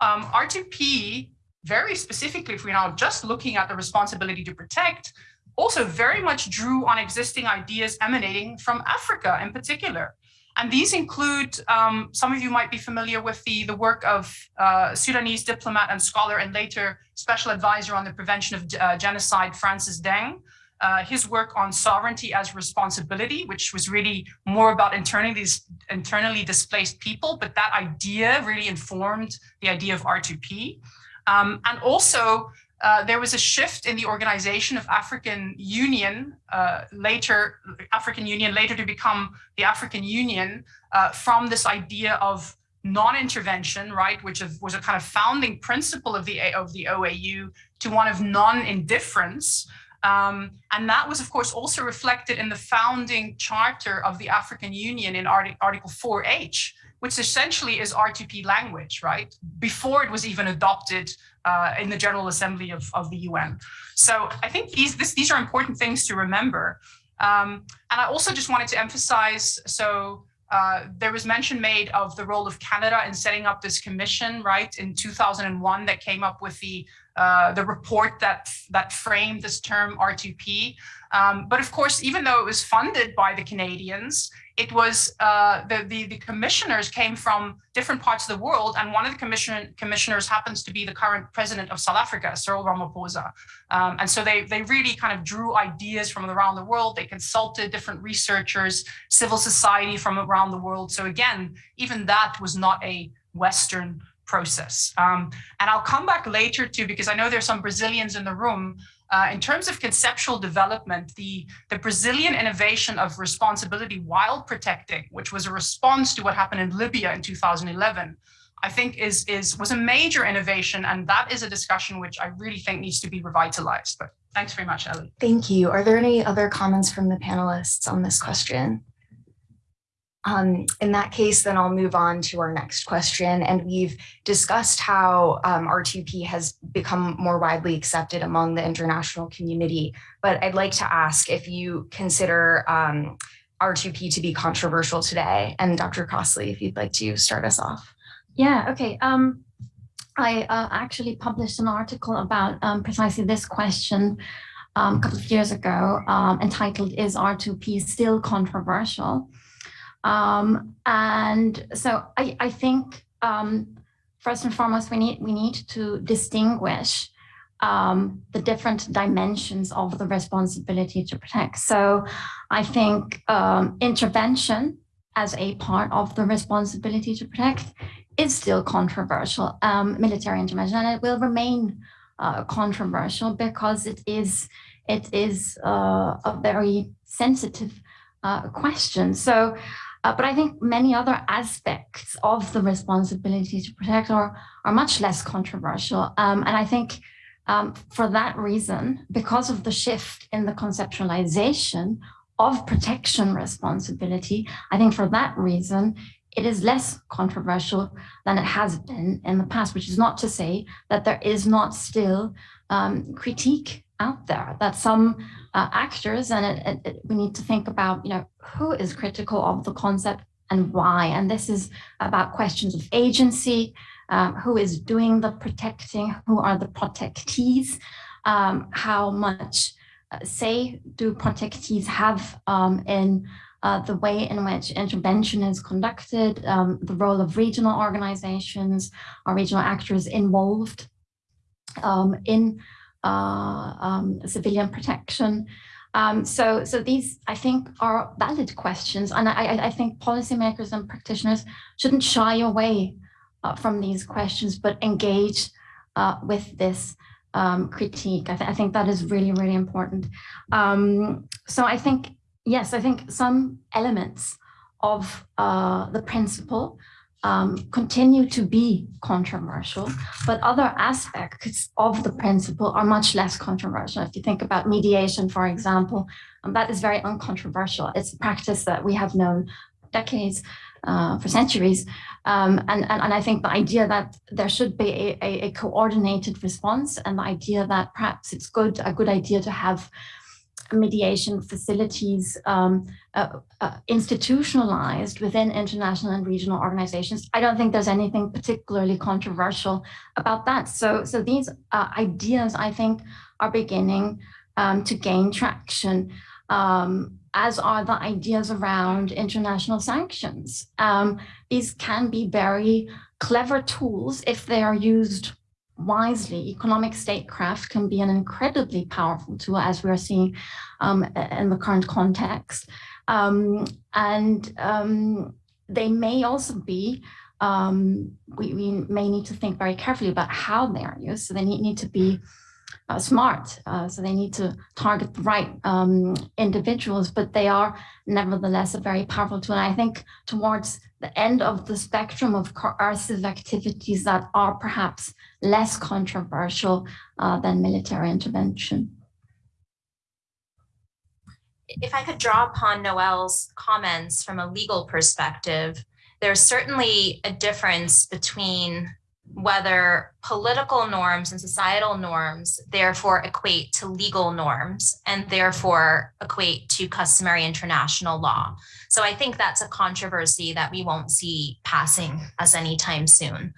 um, R2P, very specifically, if we're now just looking at the responsibility to protect, also very much drew on existing ideas emanating from Africa in particular. And these include, um, some of you might be familiar with the, the work of uh, Sudanese diplomat and scholar and later special advisor on the prevention of uh, genocide, Francis Deng. Uh, his work on sovereignty as responsibility, which was really more about internally, internally displaced people, but that idea really informed the idea of R2P. Um, and also uh, there was a shift in the organization of African Union, uh, later African Union, later to become the African Union, uh, from this idea of non-intervention, right, which was a kind of founding principle of the of the OAU, to one of non-indifference. Um, and that was, of course, also reflected in the founding charter of the African Union in Article 4H, which essentially is R2P language, right? Before it was even adopted uh, in the General Assembly of, of the UN. So I think these, this, these are important things to remember. Um, and I also just wanted to emphasize, so uh, there was mention made of the role of Canada in setting up this commission, right, in 2001 that came up with the uh, the report that that framed this term R2P. Um, but of course, even though it was funded by the Canadians, it was uh, the, the, the commissioners came from different parts of the world, and one of the commission commissioners happens to be the current president of South Africa, Cyril Ramaphosa. Um, and so they they really kind of drew ideas from around the world. They consulted different researchers, civil society from around the world. So again, even that was not a Western process. Um, and I'll come back later too, because I know there's some Brazilians in the room. Uh, in terms of conceptual development, the, the Brazilian innovation of responsibility while protecting, which was a response to what happened in Libya in 2011, I think is, is was a major innovation. And that is a discussion which I really think needs to be revitalized. But thanks very much, Ellie. Thank you. Are there any other comments from the panelists on this question? Um, in that case, then I'll move on to our next question. And we've discussed how um, R2P has become more widely accepted among the international community. But I'd like to ask if you consider um, R2P to be controversial today. And Dr. Crossley, if you'd like to start us off. Yeah, okay. Um, I uh, actually published an article about um, precisely this question um, a couple of years ago entitled Is R2P Still Controversial? Um, and so I, I think um, first and foremost, we need, we need to distinguish um, the different dimensions of the responsibility to protect. So I think um, intervention as a part of the responsibility to protect is still controversial, um, military intervention, and it will remain uh, controversial because it is it is uh, a very sensitive uh, question. So, uh, but I think many other aspects of the responsibility to protect are are much less controversial, um, and I think. Um, for that reason, because of the shift in the conceptualization of protection responsibility, I think for that reason, it is less controversial than it has been in the past, which is not to say that there is not still um, critique out there, that some uh, actors, and it, it, it, we need to think about, you know, who is critical of the concept and why. And this is about questions of agency, um, who is doing the protecting, who are the protectees, um, how much uh, say do protectees have um, in uh, the way in which intervention is conducted, um, the role of regional organizations or regional actors involved um, in um, civilian protection. Um, so, so these, I think, are valid questions, and I, I think policymakers and practitioners shouldn't shy away uh, from these questions, but engage uh, with this um, critique. I, th I, think that is really, really important. Um, so I think yes, I think some elements of uh, the principle um, continue to be controversial, but other aspects of the principle are much less controversial. If you think about mediation, for example, um, that is very uncontroversial. It's a practice that we have known decades, uh, for centuries. Um, and, and, and I think the idea that there should be a, a, a coordinated response and the idea that perhaps it's good, a good idea to have mediation facilities um, uh, uh, institutionalized within international and regional organizations. I don't think there's anything particularly controversial about that. So, so these uh, ideas, I think, are beginning um, to gain traction, um, as are the ideas around international sanctions. Um, these can be very clever tools if they are used wisely, economic statecraft can be an incredibly powerful tool as we're seeing um, in the current context. Um, and um, they may also be, um, we, we, may need to think very carefully about how they are used. So they need, need to be uh, smart. Uh, so they need to target the right um, individuals, but they are nevertheless a very powerful tool. And I think towards the end of the spectrum of coercive activities that are perhaps less controversial uh, than military intervention. If I could draw upon Noel's comments from a legal perspective, there's certainly a difference between whether political norms and societal norms therefore equate to legal norms and therefore equate to customary international law. So I think that's a controversy that we won't see passing us anytime soon.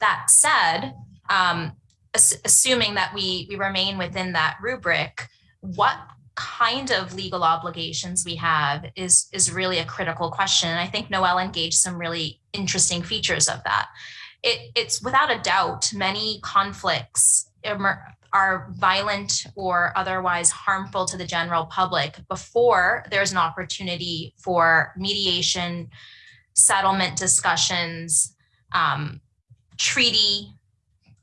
That said, um, assuming that we, we remain within that rubric, what kind of legal obligations we have is, is really a critical question. And I think Noelle engaged some really interesting features of that it, it's without a doubt many conflicts are violent or otherwise harmful to the general public before there's an opportunity for mediation, settlement discussions, um, treaty,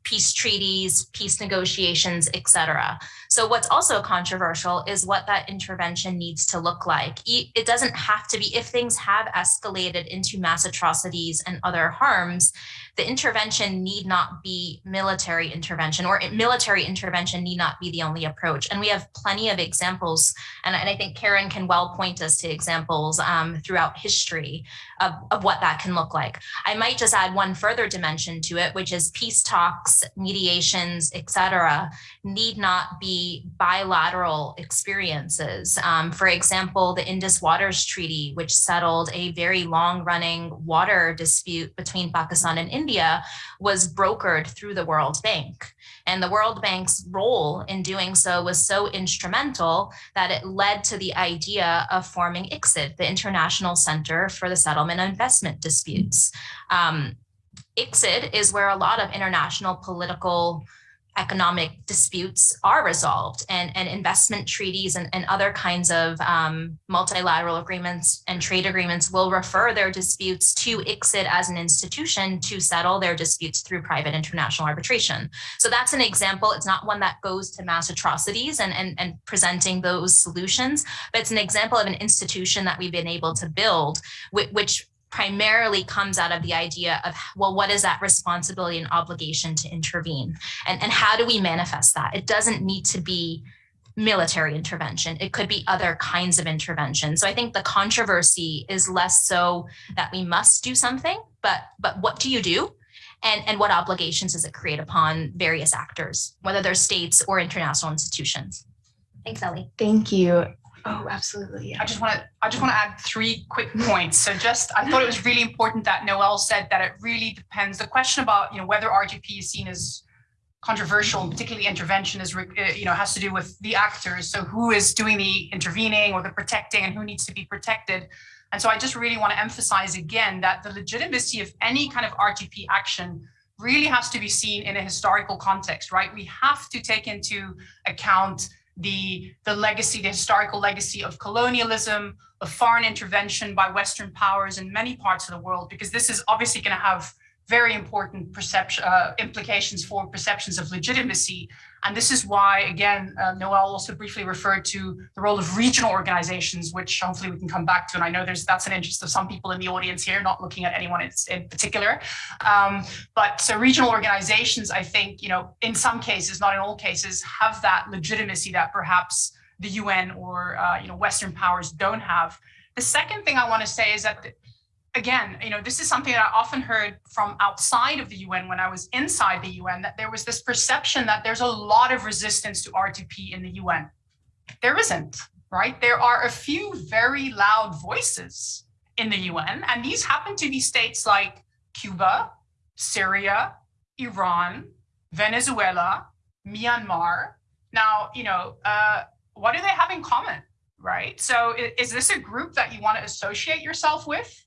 peace treaties, peace negotiations, etc. So what's also controversial is what that intervention needs to look like. It doesn't have to be, if things have escalated into mass atrocities and other harms, the intervention need not be military intervention or military intervention need not be the only approach. And we have plenty of examples, and, and I think Karen can well point us to examples um, throughout history of, of what that can look like. I might just add one further dimension to it, which is peace talks, mediations, et cetera, need not be bilateral experiences. Um, for example, the Indus Waters Treaty, which settled a very long running water dispute between Pakistan and India, was brokered through the World Bank. And the World Bank's role in doing so was so instrumental that it led to the idea of forming ICSID, the International Center for the Settlement of Investment Disputes. Um, ICSID is where a lot of international political economic disputes are resolved and, and investment treaties and, and other kinds of um, multilateral agreements and trade agreements will refer their disputes to ICSID as an institution to settle their disputes through private international arbitration. So that's an example. It's not one that goes to mass atrocities and, and, and presenting those solutions, but it's an example of an institution that we've been able to build, which, which primarily comes out of the idea of, well, what is that responsibility and obligation to intervene? And, and how do we manifest that? It doesn't need to be military intervention. It could be other kinds of intervention. So I think the controversy is less so that we must do something, but but what do you do? And, and what obligations does it create upon various actors, whether they're states or international institutions? Thanks, Ellie. Thank you. Oh, absolutely. Yeah. I just want to I just want to add three quick points. So just I thought it was really important that Noel said that it really depends. The question about you know whether R2P is seen as controversial, particularly intervention, is uh, you know has to do with the actors. So who is doing the intervening or the protecting, and who needs to be protected. And so I just really want to emphasize again that the legitimacy of any kind of R2P action really has to be seen in a historical context, right? We have to take into account the, the legacy, the historical legacy of colonialism, of foreign intervention by Western powers in many parts of the world, because this is obviously going to have very important perception uh, implications for perceptions of legitimacy. And this is why, again, uh, Noel also briefly referred to the role of regional organizations, which hopefully we can come back to. And I know there's that's an interest of some people in the audience here, not looking at anyone in, particular. Um, but so regional organizations, I think, you know, in some cases, not in all cases, have that legitimacy that perhaps the UN or, uh, you know, Western powers don't have. The second thing I want to say is that again, you know, this is something that I often heard from outside of the UN when I was inside the UN, that there was this perception that there's a lot of resistance to R2P in the UN. There isn't, right? There are a few very loud voices in the UN, and these happen to be states like Cuba, Syria, Iran, Venezuela, Myanmar. Now, you know, uh, what do they have in common, right? So is this a group that you want to associate yourself with?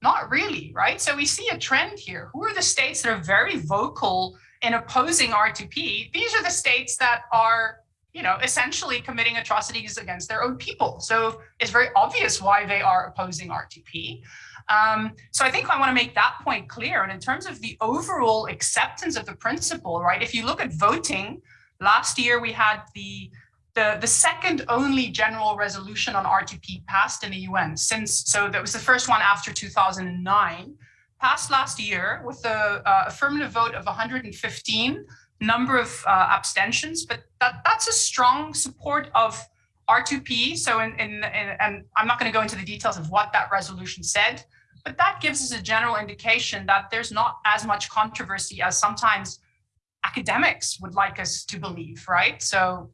Not really, right? So we see a trend here. Who are the states that are very vocal in opposing R2P? These are the states that are, you know, essentially committing atrocities against their own people. So it's very obvious why they are opposing R2P. Um, so I think I want to make that point clear. And in terms of the overall acceptance of the principle, right? If you look at voting, last year we had the the, the second only general resolution on R2P passed in the UN since, so that was the first one after 2009, passed last year with a uh, affirmative vote of 115, number of uh, abstentions, but that, that's a strong support of R2P. So, in, in, in and I'm not going to go into the details of what that resolution said, but that gives us a general indication that there's not as much controversy as sometimes academics would like us to believe, right? So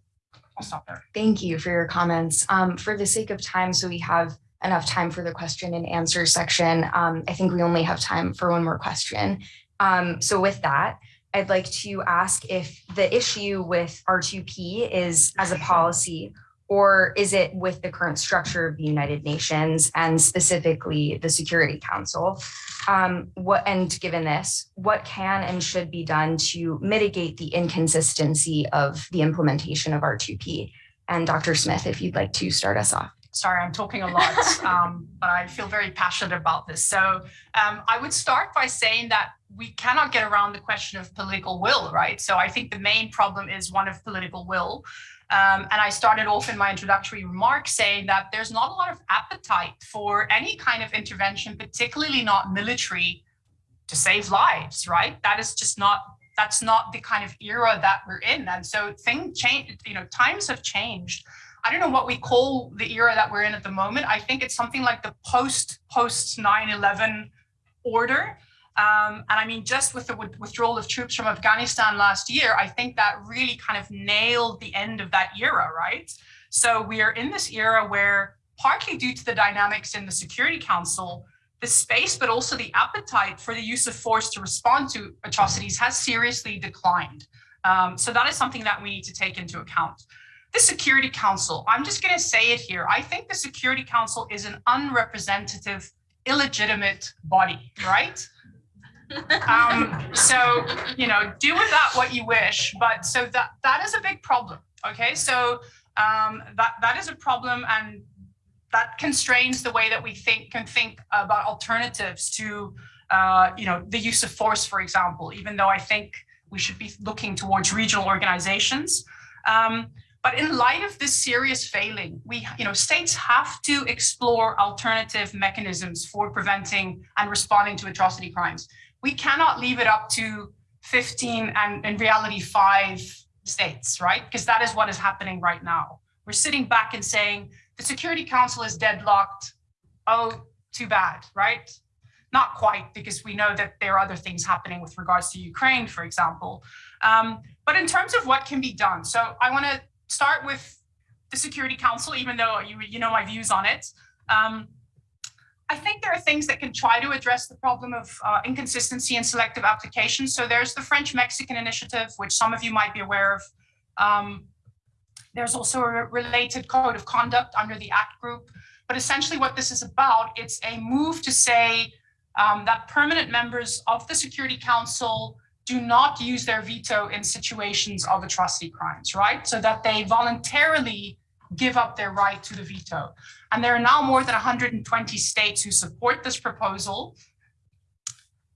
I'll stop there. Thank you for your comments. Um, for the sake of time, so we have enough time for the question and answer section. Um, I think we only have time for one more question. Um, so with that, I'd like to ask if the issue with R2P is as a policy or is it with the current structure of the United Nations and specifically the Security Council? Um, what and given this, what can and should be done to mitigate the inconsistency of the implementation of R2P? And Dr. Smith, if you'd like to start us off. Sorry, I'm talking a lot, um, but I feel very passionate about this. So um, I would start by saying that we cannot get around the question of political will, right? So I think the main problem is one of political will. Um, and I started off in my introductory remarks saying that there's not a lot of appetite for any kind of intervention, particularly not military, to save lives, right? That is just not that's not the kind of era that we're in. And so things change, you know, times have changed. I don't know what we call the era that we're in at the moment. I think it's something like the post post 9-11 order. Um, and I mean, just with the withdrawal of troops from Afghanistan last year, I think that really kind of nailed the end of that era, right? So we are in this era where partly due to the dynamics in the Security Council, the space, but also the appetite for the use of force to respond to atrocities has seriously declined. Um, so that is something that we need to take into account. The Security Council, I'm just going to say it here. I think the Security Council is an unrepresentative, illegitimate body, right? Um, so, you know, do with that what you wish, but so that that is a big problem. Okay, so um, that that is a problem, and that constrains the way that we think can think about alternatives to uh, you know the use of force, for example, even though I think we should be looking towards regional organizations. Um, but in light of this serious failing, we, you know, states have to explore alternative mechanisms for preventing and responding to atrocity crimes. We cannot leave it up to 15 and in reality five states, right? Because that is what is happening right now. We're sitting back and saying, the Security Council is deadlocked. Oh, too bad, right? Not quite, because we know that there are other things happening with regards to Ukraine, for example. Um, but in terms of what can be done, so I want to start with the Security Council, even though you, you know my views on it. Um, I think there are things that can try to address the problem of uh, inconsistency and selective application. So there's the French-Mexican initiative, which some of you might be aware of. Um, there's also a related code of conduct under the ACT group. But essentially what this is about, it's a move to say um, that permanent members of the Security Council do not use their veto in situations of atrocity crimes, right? So that they voluntarily give up their right to the veto. And there are now more than 120 states who support this proposal.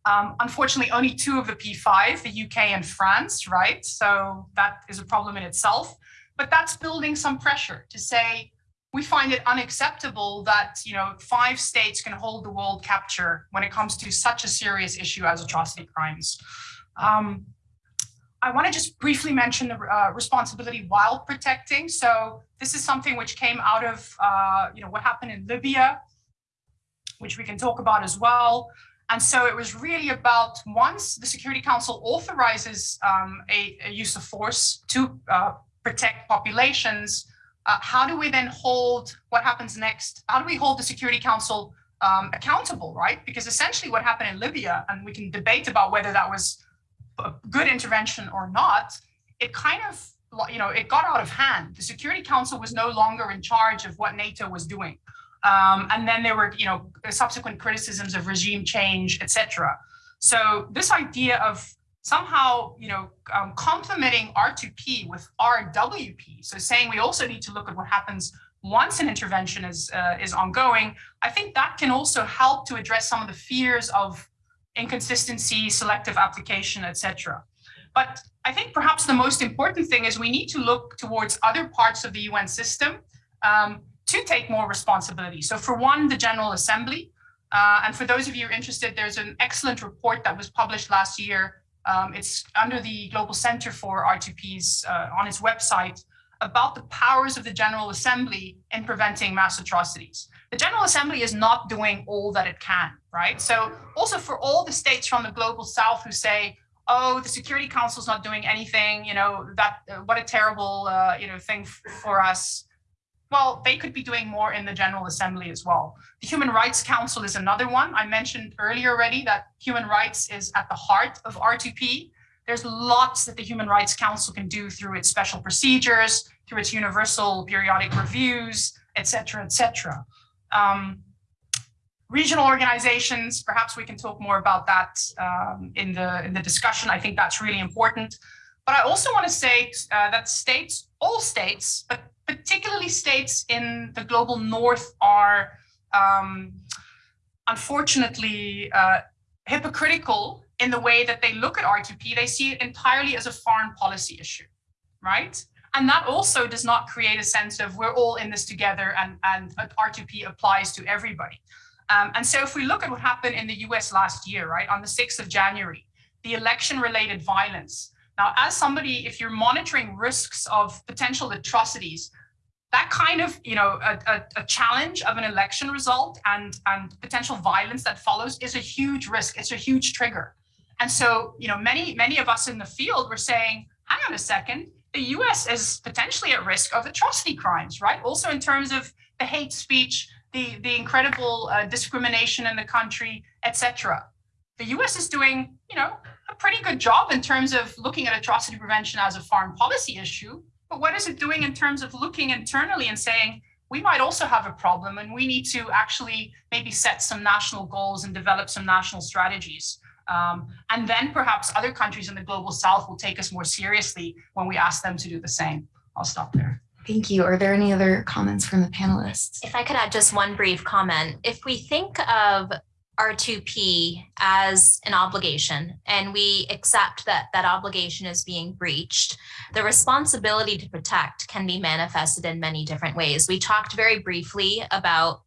Um, unfortunately, only two of the P5, the UK and France, right? So that is a problem in itself but that's building some pressure to say we find it unacceptable that you know five states can hold the world capture when it comes to such a serious issue as atrocity crimes. Um, I want to just briefly mention the uh, responsibility while protecting. So this is something which came out of uh, you know what happened in Libya, which we can talk about as well. And so it was really about once the Security Council authorizes um, a, a, use of force to uh, protect populations, uh, how do we then hold what happens next? How do we hold the Security Council um, accountable, right? Because essentially what happened in Libya, and we can debate about whether that was a good intervention or not, it kind of, you know, it got out of hand. The Security Council was no longer in charge of what NATO was doing. Um, and then there were, you know, subsequent criticisms of regime change, etc. So this idea of somehow, you know, um, complementing R2P with RWP. So saying we also need to look at what happens once an intervention is, uh, is ongoing, I think that can also help to address some of the fears of inconsistency, selective application, etc. But I think perhaps the most important thing is we need to look towards other parts of the UN system um, to take more responsibility. So for one, the General Assembly. Uh, and for those of you interested, there's an excellent report that was published last year um, it's under the Global Center for R2Ps uh, on its website about the powers of the General Assembly in preventing mass atrocities. The General Assembly is not doing all that it can, right? So also for all the states from the global south who say, oh, the Security Council is not doing anything, you know, that uh, what a terrible, uh, you know, thing for us well, they could be doing more in the General Assembly as well. The Human Rights Council is another one. I mentioned earlier already that human rights is at the heart of R2P. There's lots that the Human Rights Council can do through its special procedures, through its universal periodic reviews, et cetera, et cetera. Um, regional organizations, perhaps we can talk more about that um, in, the, in the discussion. I think that's really important. But I also want to say uh, that states, all states, but particularly states in the global north are um, unfortunately uh, hypocritical in the way that they look at R2P. They see it entirely as a foreign policy issue, right? And that also does not create a sense of we're all in this together and, and R2P applies to everybody. Um, and so if we look at what happened in the US last year, right, on the 6th of January, the election related violence. Now, as somebody, if you're monitoring risks of potential atrocities, that kind of, you know, a, a, a, challenge of an election result and, and potential violence that follows is a huge risk. It's a huge trigger. And so, you know, many, many of us in the field were saying, hang on a second, the US is potentially at risk of atrocity crimes, right? Also in terms of the hate speech, the, the incredible uh, discrimination in the country, etc. The US is doing, you know, a pretty good job in terms of looking at atrocity prevention as a foreign policy issue. But what is it doing in terms of looking internally and saying, we might also have a problem and we need to actually maybe set some national goals and develop some national strategies. Um, and then perhaps other countries in the global south will take us more seriously when we ask them to do the same. I'll stop there. Thank you. Are there any other comments from the panelists? If I could add just one brief comment, if we think of R2P as an obligation and we accept that that obligation is being breached, the responsibility to protect can be manifested in many different ways. We talked very briefly about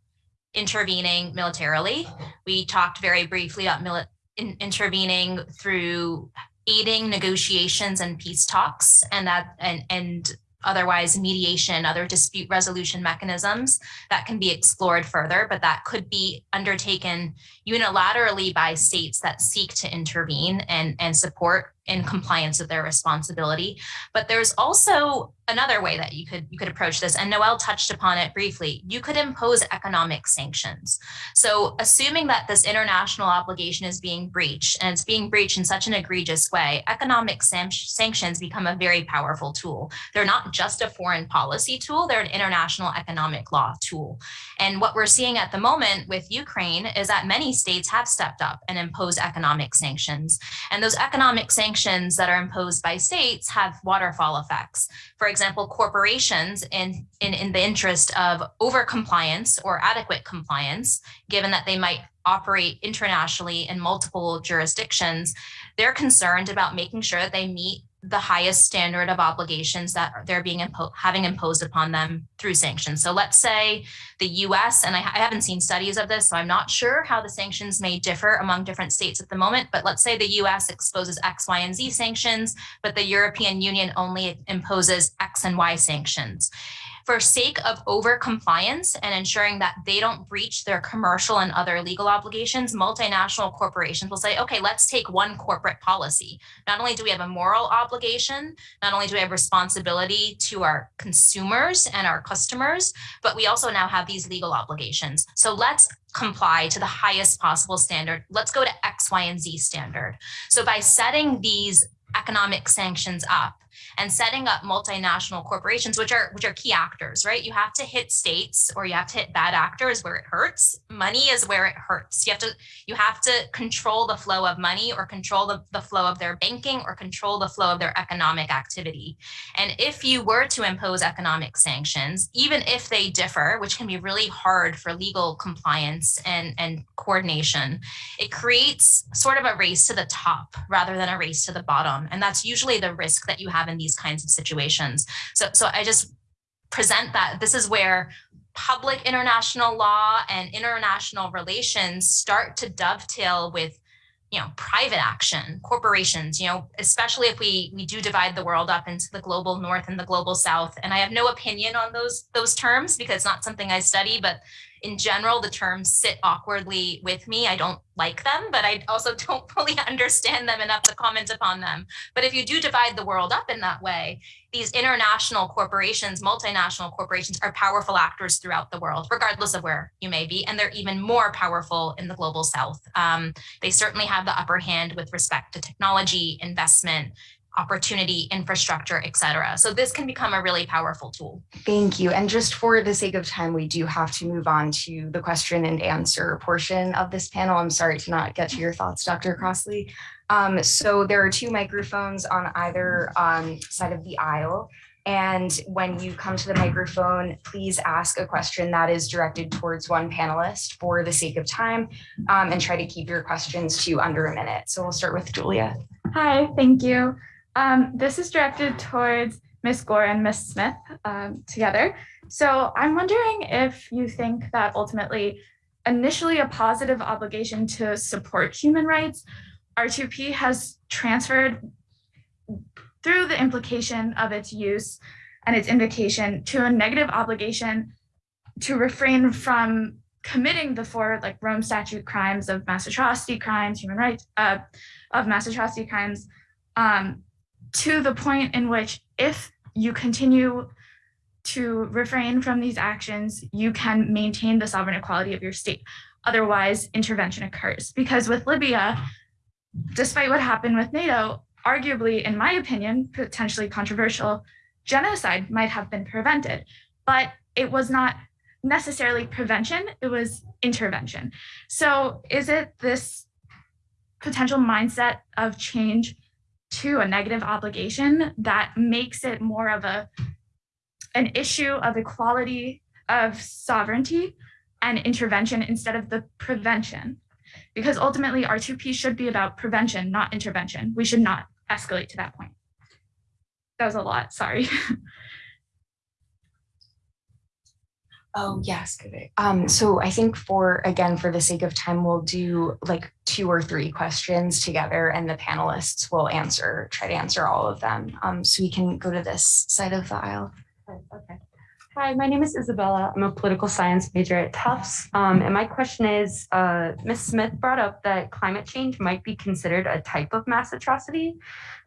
intervening militarily. We talked very briefly about in intervening through aiding negotiations and peace talks and that and and otherwise mediation, other dispute resolution mechanisms that can be explored further, but that could be undertaken unilaterally by states that seek to intervene and, and support in compliance with their responsibility. But there's also another way that you could you could approach this and Noel touched upon it briefly. You could impose economic sanctions. So assuming that this international obligation is being breached and it's being breached in such an egregious way economic sanctions become a very powerful tool. They're not just a foreign policy tool they're an international economic law tool. And what we're seeing at the moment with Ukraine is that many states have stepped up and imposed economic sanctions. And those economic sanctions that are imposed by states have waterfall effects. For example, corporations in, in, in the interest of over compliance or adequate compliance, given that they might operate internationally in multiple jurisdictions, they're concerned about making sure that they meet the highest standard of obligations that they're being impo having imposed upon them through sanctions. So let's say the US, and I, I, haven't seen studies of this, so I'm not sure how the sanctions may differ among different states at the moment, but let's say the US exposes X, Y, and Z sanctions, but the European Union only imposes X and Y sanctions for sake of over compliance and ensuring that they don't breach their commercial and other legal obligations, multinational corporations will say, okay, let's take one corporate policy. Not only do we have a moral obligation, not only do we have responsibility to our consumers and our customers, but we also now have these legal obligations. So let's comply to the highest possible standard. Let's go to X, Y, and Z standard. So by setting these economic sanctions up, and setting up multinational corporations, which are which are key actors, right? You have to hit states or you have to hit bad actors where it hurts. Money is where it hurts. You have to you have to control the flow of money or control the, the flow of their banking or control the flow of their economic activity. And if you were to impose economic sanctions, even if they differ, which can be really hard for legal compliance and, and coordination, it creates sort of a race to the top rather than a race to the bottom. And that's usually the risk that you have in these kinds of situations. So, so I just present that this is where public international law and international relations start to dovetail with you know private action corporations you know especially if we we do divide the world up into the global north and the global south and i have no opinion on those those terms because it's not something i study but in general, the terms sit awkwardly with me. I don't like them, but I also don't fully understand them enough to comment upon them. But if you do divide the world up in that way, these international corporations, multinational corporations are powerful actors throughout the world, regardless of where you may be. And they're even more powerful in the global south. Um, they certainly have the upper hand with respect to technology, investment, opportunity, infrastructure, et cetera. So this can become a really powerful tool. Thank you. And just for the sake of time, we do have to move on to the question and answer portion of this panel. I'm sorry to not get to your thoughts, Dr. Crossley. Um, so there are two microphones on either um, side of the aisle. And when you come to the microphone, please ask a question that is directed towards one panelist for the sake of time um, and try to keep your questions to under a minute. So we'll start with Julia. Hi, thank you. Um, this is directed towards Miss Gore and Miss Smith um, together. So I'm wondering if you think that ultimately, initially a positive obligation to support human rights, R2P has transferred through the implication of its use and its invocation to a negative obligation to refrain from committing the four like Rome statute crimes of mass atrocity crimes, human rights, uh, of mass atrocity crimes, um, to the point in which if you continue to refrain from these actions, you can maintain the sovereign equality of your state. Otherwise, intervention occurs. Because with Libya, despite what happened with NATO, arguably, in my opinion, potentially controversial, genocide might have been prevented, but it was not necessarily prevention, it was intervention. So is it this potential mindset of change to a negative obligation that makes it more of a an issue of equality of sovereignty and intervention instead of the prevention? Because ultimately R2P should be about prevention, not intervention. We should not escalate to that point. That was a lot, sorry. Oh, yes. Um, so I think for, again, for the sake of time, we'll do like two or three questions together and the panelists will answer, try to answer all of them. Um, so we can go to this side of the aisle. Okay. Hi, my name is Isabella. I'm a political science major at Tufts. Um, and my question is, uh, Ms. Smith brought up that climate change might be considered a type of mass atrocity,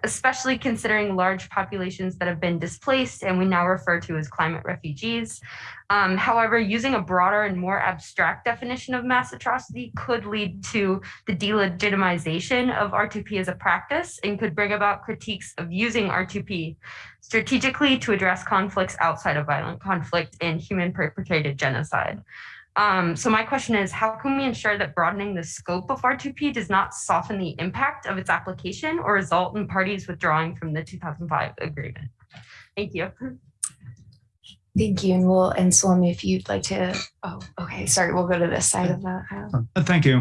especially considering large populations that have been displaced and we now refer to as climate refugees. Um, however, using a broader and more abstract definition of mass atrocity could lead to the delegitimization of R2P as a practice and could bring about critiques of using R2P strategically to address conflicts outside of violent conflict and human perpetrated genocide. Um, so my question is, how can we ensure that broadening the scope of R2P does not soften the impact of its application or result in parties withdrawing from the 2005 agreement? Thank you. Thank you. And we'll, and Salome, if you'd like to, oh, okay, sorry, we'll go to this side of the aisle. Uh, Thank you.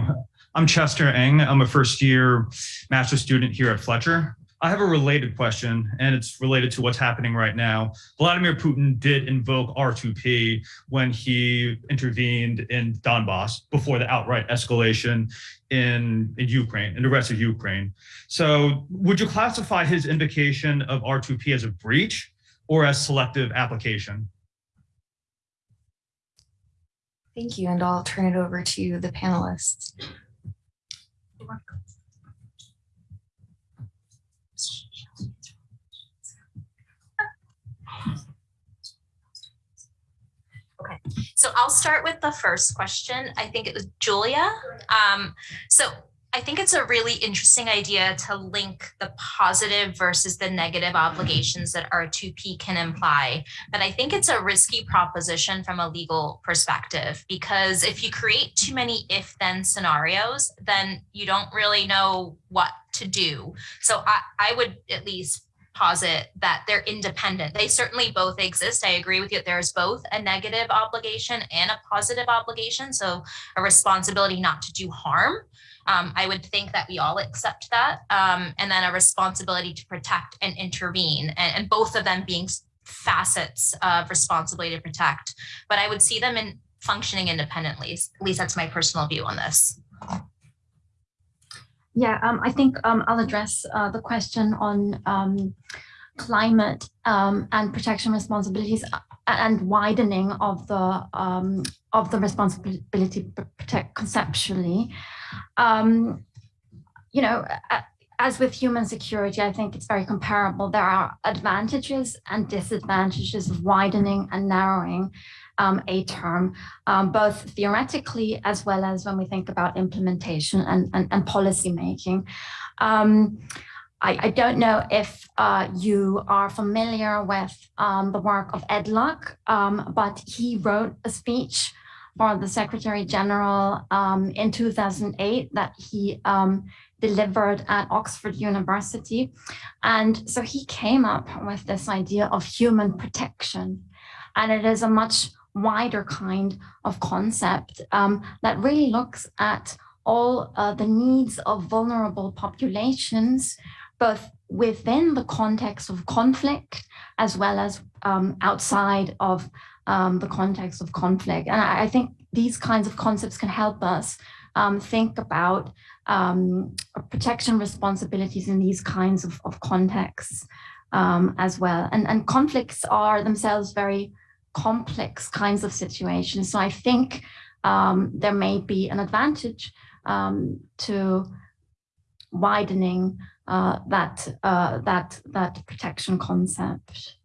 I'm Chester Eng. I'm a first year master's student here at Fletcher. I have a related question, and it's related to what's happening right now. Vladimir Putin did invoke R2P when he intervened in Donbass before the outright escalation in, in Ukraine, in the rest of Ukraine. So would you classify his invocation of R2P as a breach or as selective application? Thank you. And I'll turn it over to the panelists. Okay, so I'll start with the first question. I think it was Julia. Um, so I think it's a really interesting idea to link the positive versus the negative obligations that R2P can imply. But I think it's a risky proposition from a legal perspective, because if you create too many if then scenarios, then you don't really know what to do. So I, I would at least posit that they're independent. They certainly both exist. I agree with you. There's both a negative obligation and a positive obligation. So a responsibility not to do harm. Um, I would think that we all accept that. Um, and then a responsibility to protect and intervene and, and both of them being facets of responsibility to protect. But I would see them in functioning independently. At least that's my personal view on this. Yeah, um, I think um, I'll address uh, the question on um, climate um, and protection responsibilities uh, and widening of the um, of the responsibility protect conceptually. Um, you know, as with human security, I think it's very comparable. There are advantages and disadvantages of widening and narrowing um, a term, um, both theoretically as well as when we think about implementation and, and, and policy making. Um, I, I, don't know if uh, you are familiar with um, the work of Ed Luck, um, but he wrote a speech for the Secretary General um, in 2008 that he delivered at Oxford University. And so he came up with this idea of human protection. And it is a much wider kind of concept um, that really looks at all uh, the needs of vulnerable populations, both within the context of conflict as well as um, outside of um, the context of conflict. And I, I, think these kinds of concepts can help us um, think about um, protection responsibilities in these kinds of, of contexts um, as well. And, and conflicts are themselves very complex kinds of situations. So I think um, there may be an advantage to widening uh, that uh, that that protection concept.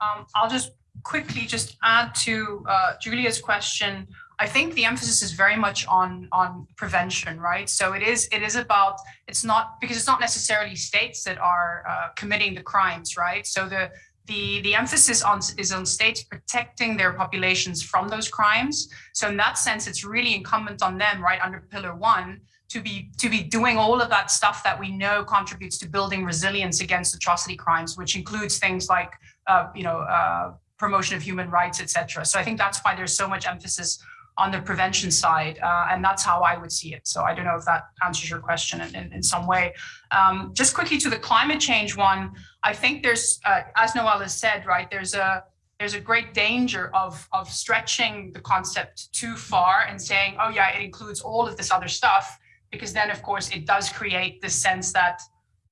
Um, I'll just quickly just add to uh, Julia's question. I think the emphasis is very much on on prevention, right? So it is it is about it's not because it's not necessarily states that are uh, committing the crimes, right? So the the the emphasis on is on states protecting their populations from those crimes. So in that sense, it's really incumbent on them, right, under Pillar One, to be to be doing all of that stuff that we know contributes to building resilience against atrocity crimes, which includes things like uh, you know uh, promotion of human rights, etc. So I think that's why there's so much emphasis on the prevention side, uh, and that's how I would see it. So I don't know if that answers your question in, in, in some way. Um, just quickly to the climate change one, I think there's, uh, as Noel has said, right, there's a there's a great danger of of stretching the concept too far and saying, oh yeah, it includes all of this other stuff, because then of course it does create this sense that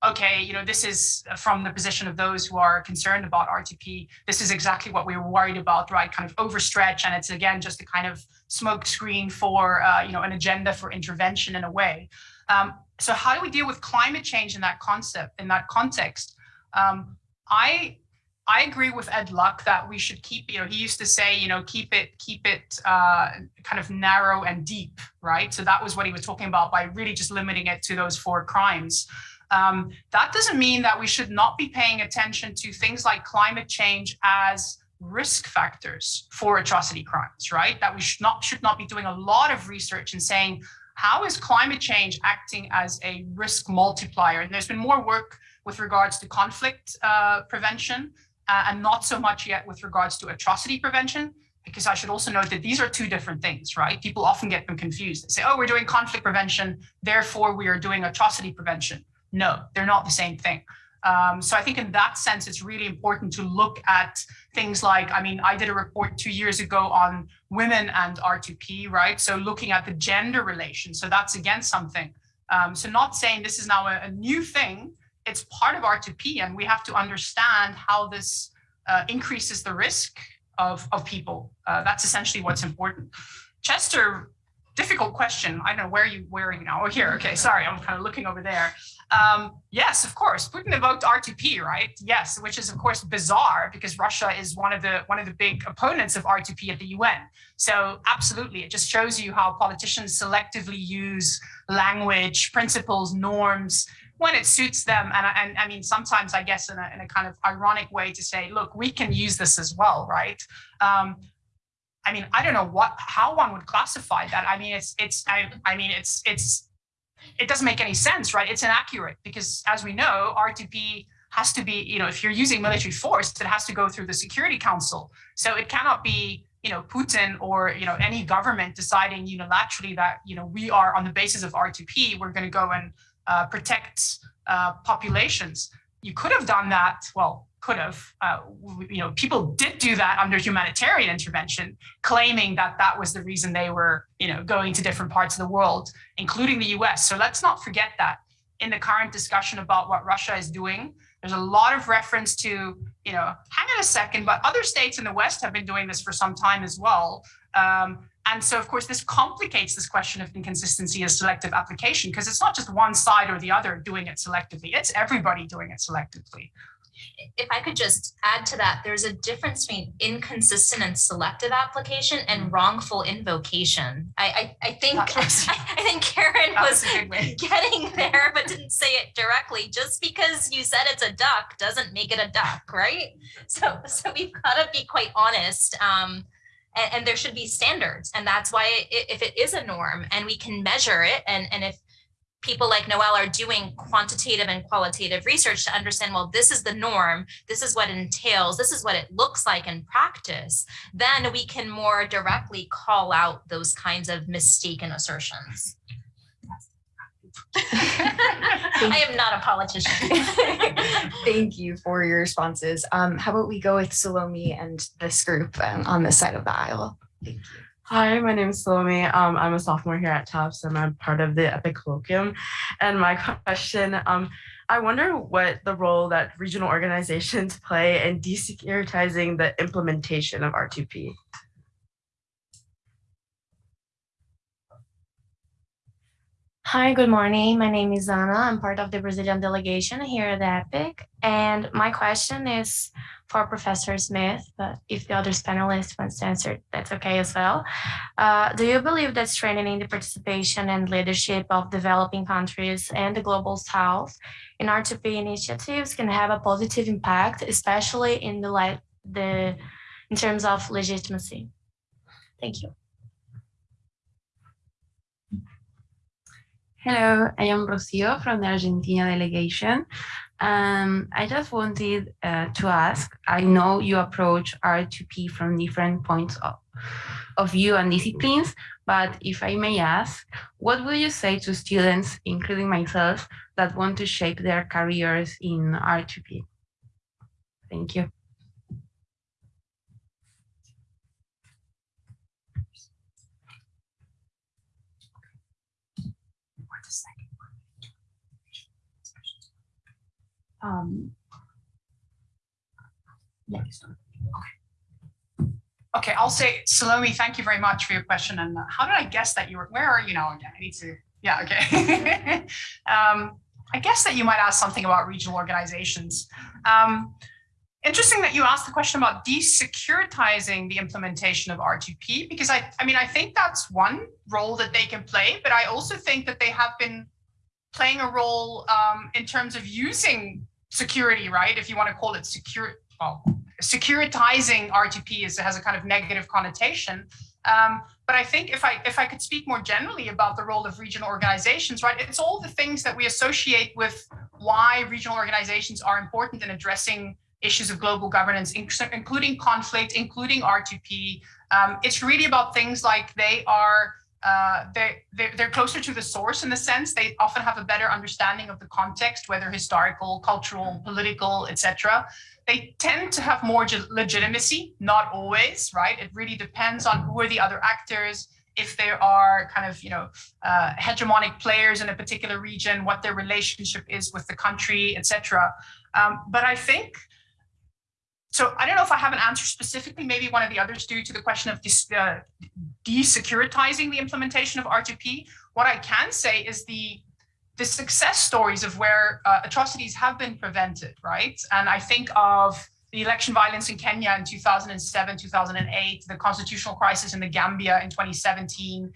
okay, you know, this is from the position of those who are concerned about R2P. This is exactly what we were worried about, right? Kind of overstretch. And it's again, just a kind of smoke screen for, uh, you know, an agenda for intervention in a way. Um, so how do we deal with climate change in that concept, in that context? Um, I I agree with Ed Luck that we should keep, you know, he used to say, you know, keep it, keep it uh, kind of narrow and deep, right? So that was what he was talking about by really just limiting it to those four crimes. Um, that doesn't mean that we should not be paying attention to things like climate change as risk factors for atrocity crimes, right? That we should not should not be doing a lot of research and saying, how is climate change acting as a risk multiplier? And there's been more work with regards to conflict uh, prevention uh, and not so much yet with regards to atrocity prevention, because I should also note that these are two different things, right? People often get them confused. They say, oh, we're doing conflict prevention, therefore we are doing atrocity prevention. No, they're not the same thing. Um, so I think in that sense, it's really important to look at things like, I mean, I did a report two years ago on women and R2P, right? So looking at the gender relation. So that's again something. Um, so not saying this is now a, a new thing, it's part of R2P and we have to understand how this uh, increases the risk of, of people. Uh, that's essentially what's important. Chester, difficult question. I don't know where are you now? Oh, here. Okay, sorry, I'm kind of looking over there. Um, yes, of course, Putin invoked R2P, right? Yes, which is of course bizarre because Russia is one of the one of the big opponents of R2P at the UN. So absolutely, it just shows you how politicians selectively use language, principles, norms when it suits them. And, and I mean, sometimes I guess in a, in a kind of ironic way to say, look, we can use this as well, right? Um, I mean, I don't know what how one would classify that. I mean, it's it's I, I mean, it's it's it doesn't make any sense, right? It's inaccurate because as we know, R2P has to be, you know, if you're using military force, it has to go through the Security Council. So it cannot be, you know, Putin or, you know, any government deciding unilaterally that, you know, we are on the basis of R2P, we're going to go and uh, protect uh, populations. You could have done that, well, could have, uh, you know, people did do that under humanitarian intervention, claiming that that was the reason they were, you know, going to different parts of the world, including the US. So let's not forget that in the current discussion about what Russia is doing, there's a lot of reference to, you know, hang on a second, but other states in the West have been doing this for some time as well. Um, and so, of course, this complicates this question of inconsistency as selective application, because it's not just one side or the other doing it selectively, it's everybody doing it selectively if I could just add to that, there's a difference between inconsistent and selective application and mm-hmm. wrongful invocation. I I, I think I, think Karen was, was getting there, but didn't say it directly. Just because you said it's a duck doesn't make it a duck, right? So so we've got to be quite honest. Um, and, and there should be standards. And that's why i- if it is a norm and we can measure it and, and if people like Noel are doing quantitative and qualitative research to understand, well, this is the norm, this is what it entails, this is what it looks like in practice, then we can more directly call out those kinds of mistaken assertions. I am not a politician. Thank you for your responses. Um, how about we go with Salome and this group um, on this side of the aisle? Thank you. Hi, my name is Salome. Um, I'm a sophomore here at Tufts and I'm part of the EPIIC Colloquium. And my question, um, I wonder what the role that regional organizations play in desecuritizing the implementation of R2P. Hi, good morning. My name is Anna. I'm part of the Brazilian delegation here at EPIIC. And my question is for Professor Smith, but if the other panelists wants to answer, that's okay as well. Uh, do you believe that strengthening the participation and leadership of developing countries and the global south in R2P initiatives can have a positive impact, especially in the light the in terms of legitimacy? Thank you. Hello, I am Rocio from the Argentina delegation. Um, I just wanted uh, to ask, I know you approach R2P from different points of, of view and disciplines, but if I may ask, what would you say to students, including myself, that want to shape their careers in R2P? Thank you. Um, Okay, I'll say, Salome, thank you very much for your question. And how did I guess that you were, where are you now again? I need to, yeah, okay. um, I guess that you might ask something about regional organizations. Um, interesting that you asked the question about desecuritizing the implementation of R2P, because I, I mean, I think that's one role that they can play, but I also think that they have been playing a role um, in terms of using security, right? If you want to call it secure, well, securitizing R2P is, has a kind of negative connotation. Um, but I think if I if I could speak more generally about the role of regional organizations, right, it's all the things that we associate with why regional organizations are important in addressing issues of global governance, including conflict, including R2P. Um, it's really about things like they are uh, they, they're, they're closer to the source in the sense they often have a better understanding of the context, whether historical, cultural, political, etc. They tend to have more legitimacy, not always, right? It really depends on who are the other actors, if there are kind of, you know, uh, hegemonic players in a particular region, what their relationship is with the country, etc. Um, but I think so I don't know if I have an answer specifically, maybe one of the others do to the question of uh, desecuritizing the implementation of R2P. What I can say is the the success stories of where uh, atrocities have been prevented, right? And I think of the election violence in Kenya in 2007, 2008, the constitutional crisis in the Gambia in 2017.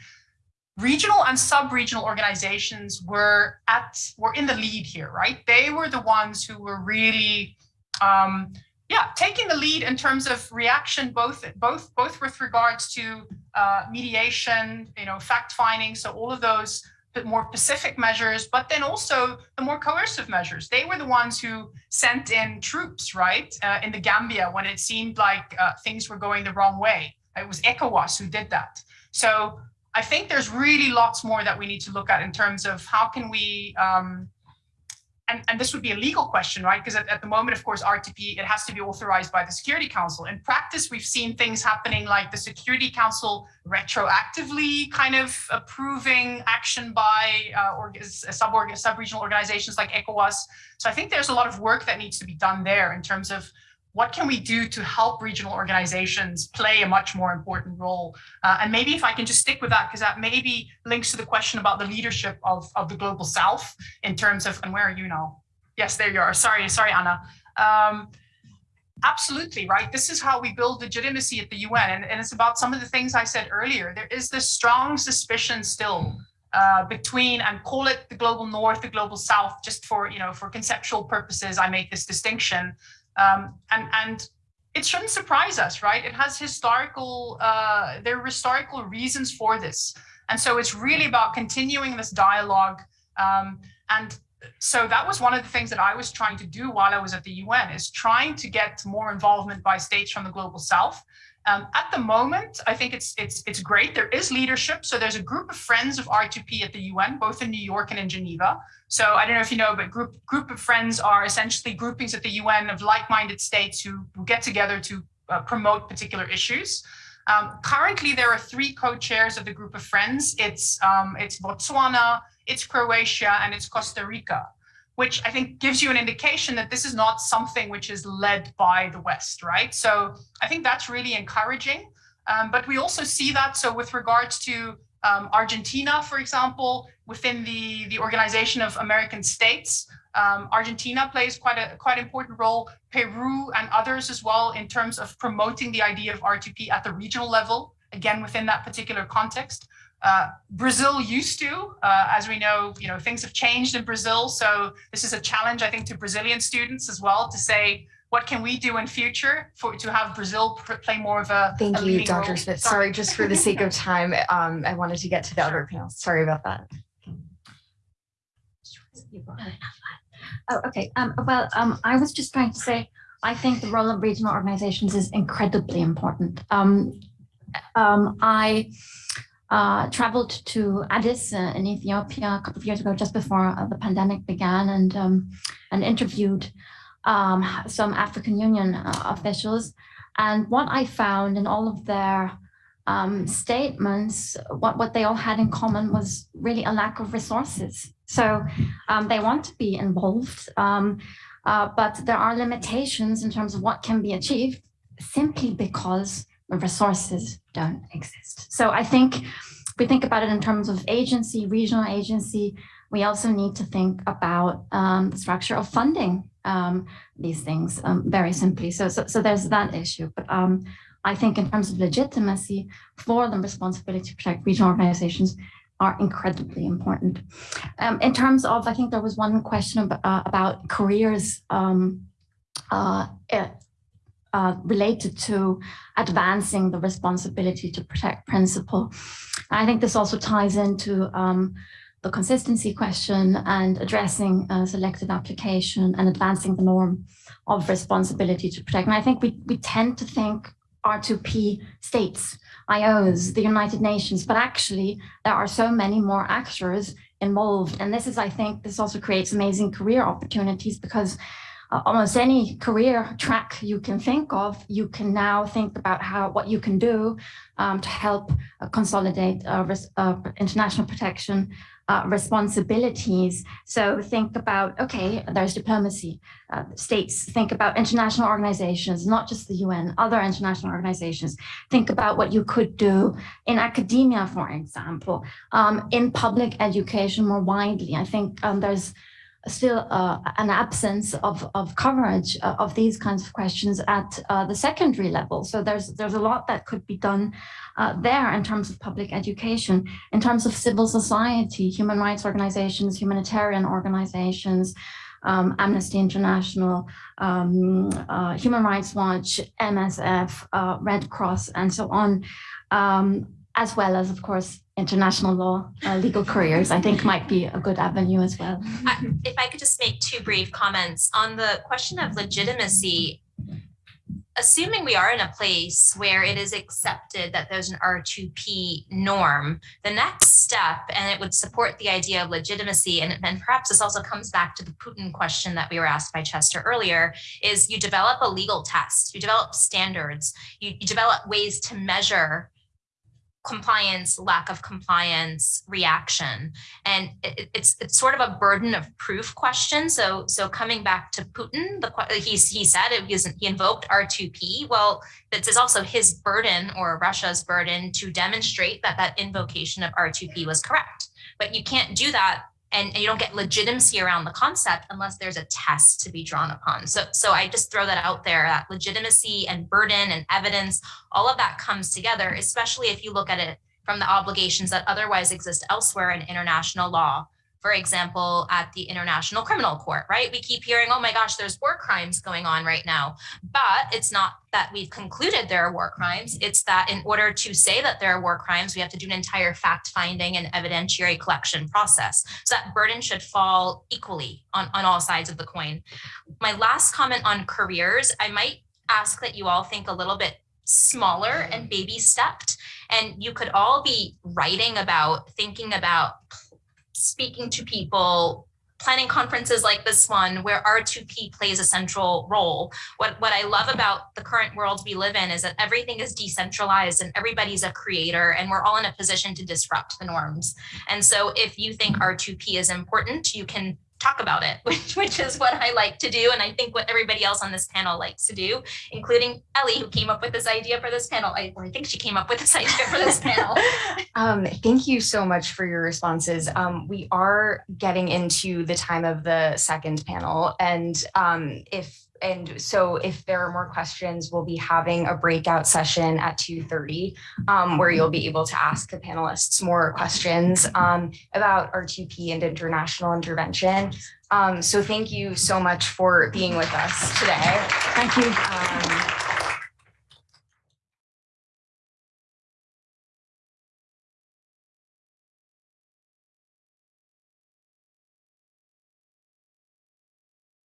Regional and sub-regional organizations were at were in the lead here, right? They were the ones who were really um, yeah, taking the lead in terms of reaction, both both both with regards to uh, mediation, you know, fact finding, so all of those more pacific measures, but then also the more coercive measures. They were the ones who sent in troops, right, uh, in the Gambia when it seemed like uh, things were going the wrong way. It was ECOWAS who did that. So I think there's really lots more that we need to look at in terms of how can we um, and, and this would be a legal question, right? Because at, at the moment, of course, R2P, it has to be authorized by the Security Council. In practice, we've seen things happening like the Security Council retroactively kind of approving action by uh, sub-regional sub organizations like ECOWAS. So I think there's a lot of work that needs to be done there in terms of what can we do to help regional organizations play a much more important role? Uh, and maybe if I can just stick with that, because that maybe links to the question about the leadership of, of the global south in terms of, and where are you now? Yes, there you are. Sorry, sorry, Anna. Um, absolutely, right? This is how we build legitimacy at the UN. And, and it's about some of the things I said earlier. There is this strong suspicion still uh, between and call it the global north, the global south, just for, you know, for conceptual purposes, I make this distinction um, and, and it shouldn't surprise us, right? It has historical, uh, there are historical reasons for this. And so it's really about continuing this dialogue. Um, and so that was one of the things that I was trying to do while I was at the UN is trying to get more involvement by states from the global south. Um, at the moment, I think it's it's it's great. There is leadership. So there's a group of friends of R2P at the UN, both in New York and in Geneva. So I don't know if you know, but group group of friends are essentially groupings at the UN of like-minded states who get together to uh, promote particular issues. Um, currently, there are three co-chairs of the group of friends. It's um, it's Botswana, it's Croatia, and it's Costa Rica which I think gives you an indication that this is not something which is led by the West, right? So I think that's really encouraging. Um, but we also see that, so with regards to um, Argentina, for example, within the, the Organization of American States, um, Argentina plays quite a quite important role, Peru and others as well in terms of promoting the idea of R2P at the regional level, again, within that particular context. Uh, Brazil used to, uh, as we know, you know, things have changed in Brazil. So this is a challenge, I think, to Brazilian students as well to say, what can we do in future for to have Brazil play more of a Thank a you, Dr. Role? Smith. Sorry. Sorry, just for the sake of time, um, I wanted to get to the other panel. Sorry about that. Oh, okay. Um, well, um, I was just trying to say, I think the role of regional organizations is incredibly important. Um, um, I uh, traveled to Addis uh, in Ethiopia a couple of years ago, just before uh, the pandemic began, and um, and interviewed um, some African Union uh, officials. And what I found in all of their um, statements, what, what they all had in common was really a lack of resources. So um, they want to be involved, um, uh, but there are limitations in terms of what can be achieved simply because resources don't exist. So I think we think about it in terms of agency, regional agency, we also need to think about um, the structure of funding um, these things um, very simply. So, so, so there's that issue. But um, I think in terms of legitimacy for the responsibility to protect regional organizations are incredibly important. Um, in terms of, I think there was one question about, uh, about careers um, uh, uh, related to advancing the responsibility to protect principle. I think this also ties into um, the consistency question and addressing uh, selective application and advancing the norm of responsibility to protect. And I think we, we tend to think R2P states, IOs, the United Nations, but actually there are so many more actors involved. And this is, I think, this also creates amazing career opportunities because uh, almost any career track you can think of, you can now think about how what you can do um, to help uh, consolidate uh, uh international protection uh, responsibilities. So think about, okay, there's diplomacy. Uh, states think about international organizations, not just the UN, other international organizations. Think about what you could do in academia, for example, um, in public education more widely. I think um, there's still uh, an absence of, of coverage uh, of these kinds of questions at uh, the secondary level. So there's there's a lot that could be done uh, there in terms of public education, in terms of civil society, human rights organizations, humanitarian organizations, um, Amnesty International, um, uh, Human Rights Watch, MSF, uh, Red Cross, and so on, um, as well as, of course, international law, uh, legal careers, I think might be a good avenue as well. I, if I could just make two brief comments on the question of legitimacy, assuming we are in a place where it is accepted that there's an R2P norm, the next step, and it would support the idea of legitimacy, and, and perhaps this also comes back to the Putin question that we were asked by Chester earlier, is you develop a legal test, you develop standards, you, you develop ways to measure compliance, lack of compliance, reaction. And it, it's it's sort of a burden of proof question. So so coming back to Putin, the he he said it was he invoked R2P. Well, this is also his burden or Russia's burden to demonstrate that that invocation of R2P was correct. But you can't do that and, and, you don't get legitimacy around the concept unless there's a test to be drawn upon. So, so I just throw that out there, that legitimacy and burden and evidence, all of that comes together, especially if you look at it from the obligations that otherwise exist elsewhere in international law for example, at the International Criminal Court, right? We keep hearing, oh my gosh, there's war crimes going on right now. But it's not that we've concluded there are war crimes. It's that in order to say that there are war crimes, we have to do an entire fact finding and evidentiary collection process. So that burden should fall equally on, on all sides of the coin. My last comment on careers, I might ask that you all think a little bit smaller and baby stepped. And you could all be writing about, thinking about speaking to people, planning conferences like this one where R2P plays a central role. What, what I love about the current world we live in is that everything is decentralized and everybody's a creator and we're all in a position to disrupt the norms. And so if you think R2P is important, you can talk about it, which, which is what I like to do. And I think what everybody else on this panel likes to do, including Ellie, who came up with this idea for this panel. I, I think she came up with this idea for this panel. Um, thank you so much for your responses. Um, we are getting into the time of the second panel and um, if and so if there are more questions, we'll be having a breakout session at 2.30 um, where you'll be able to ask the panelists more questions um, about R2P and international intervention. Um, so thank you so much for being with us today. Thank you. Um,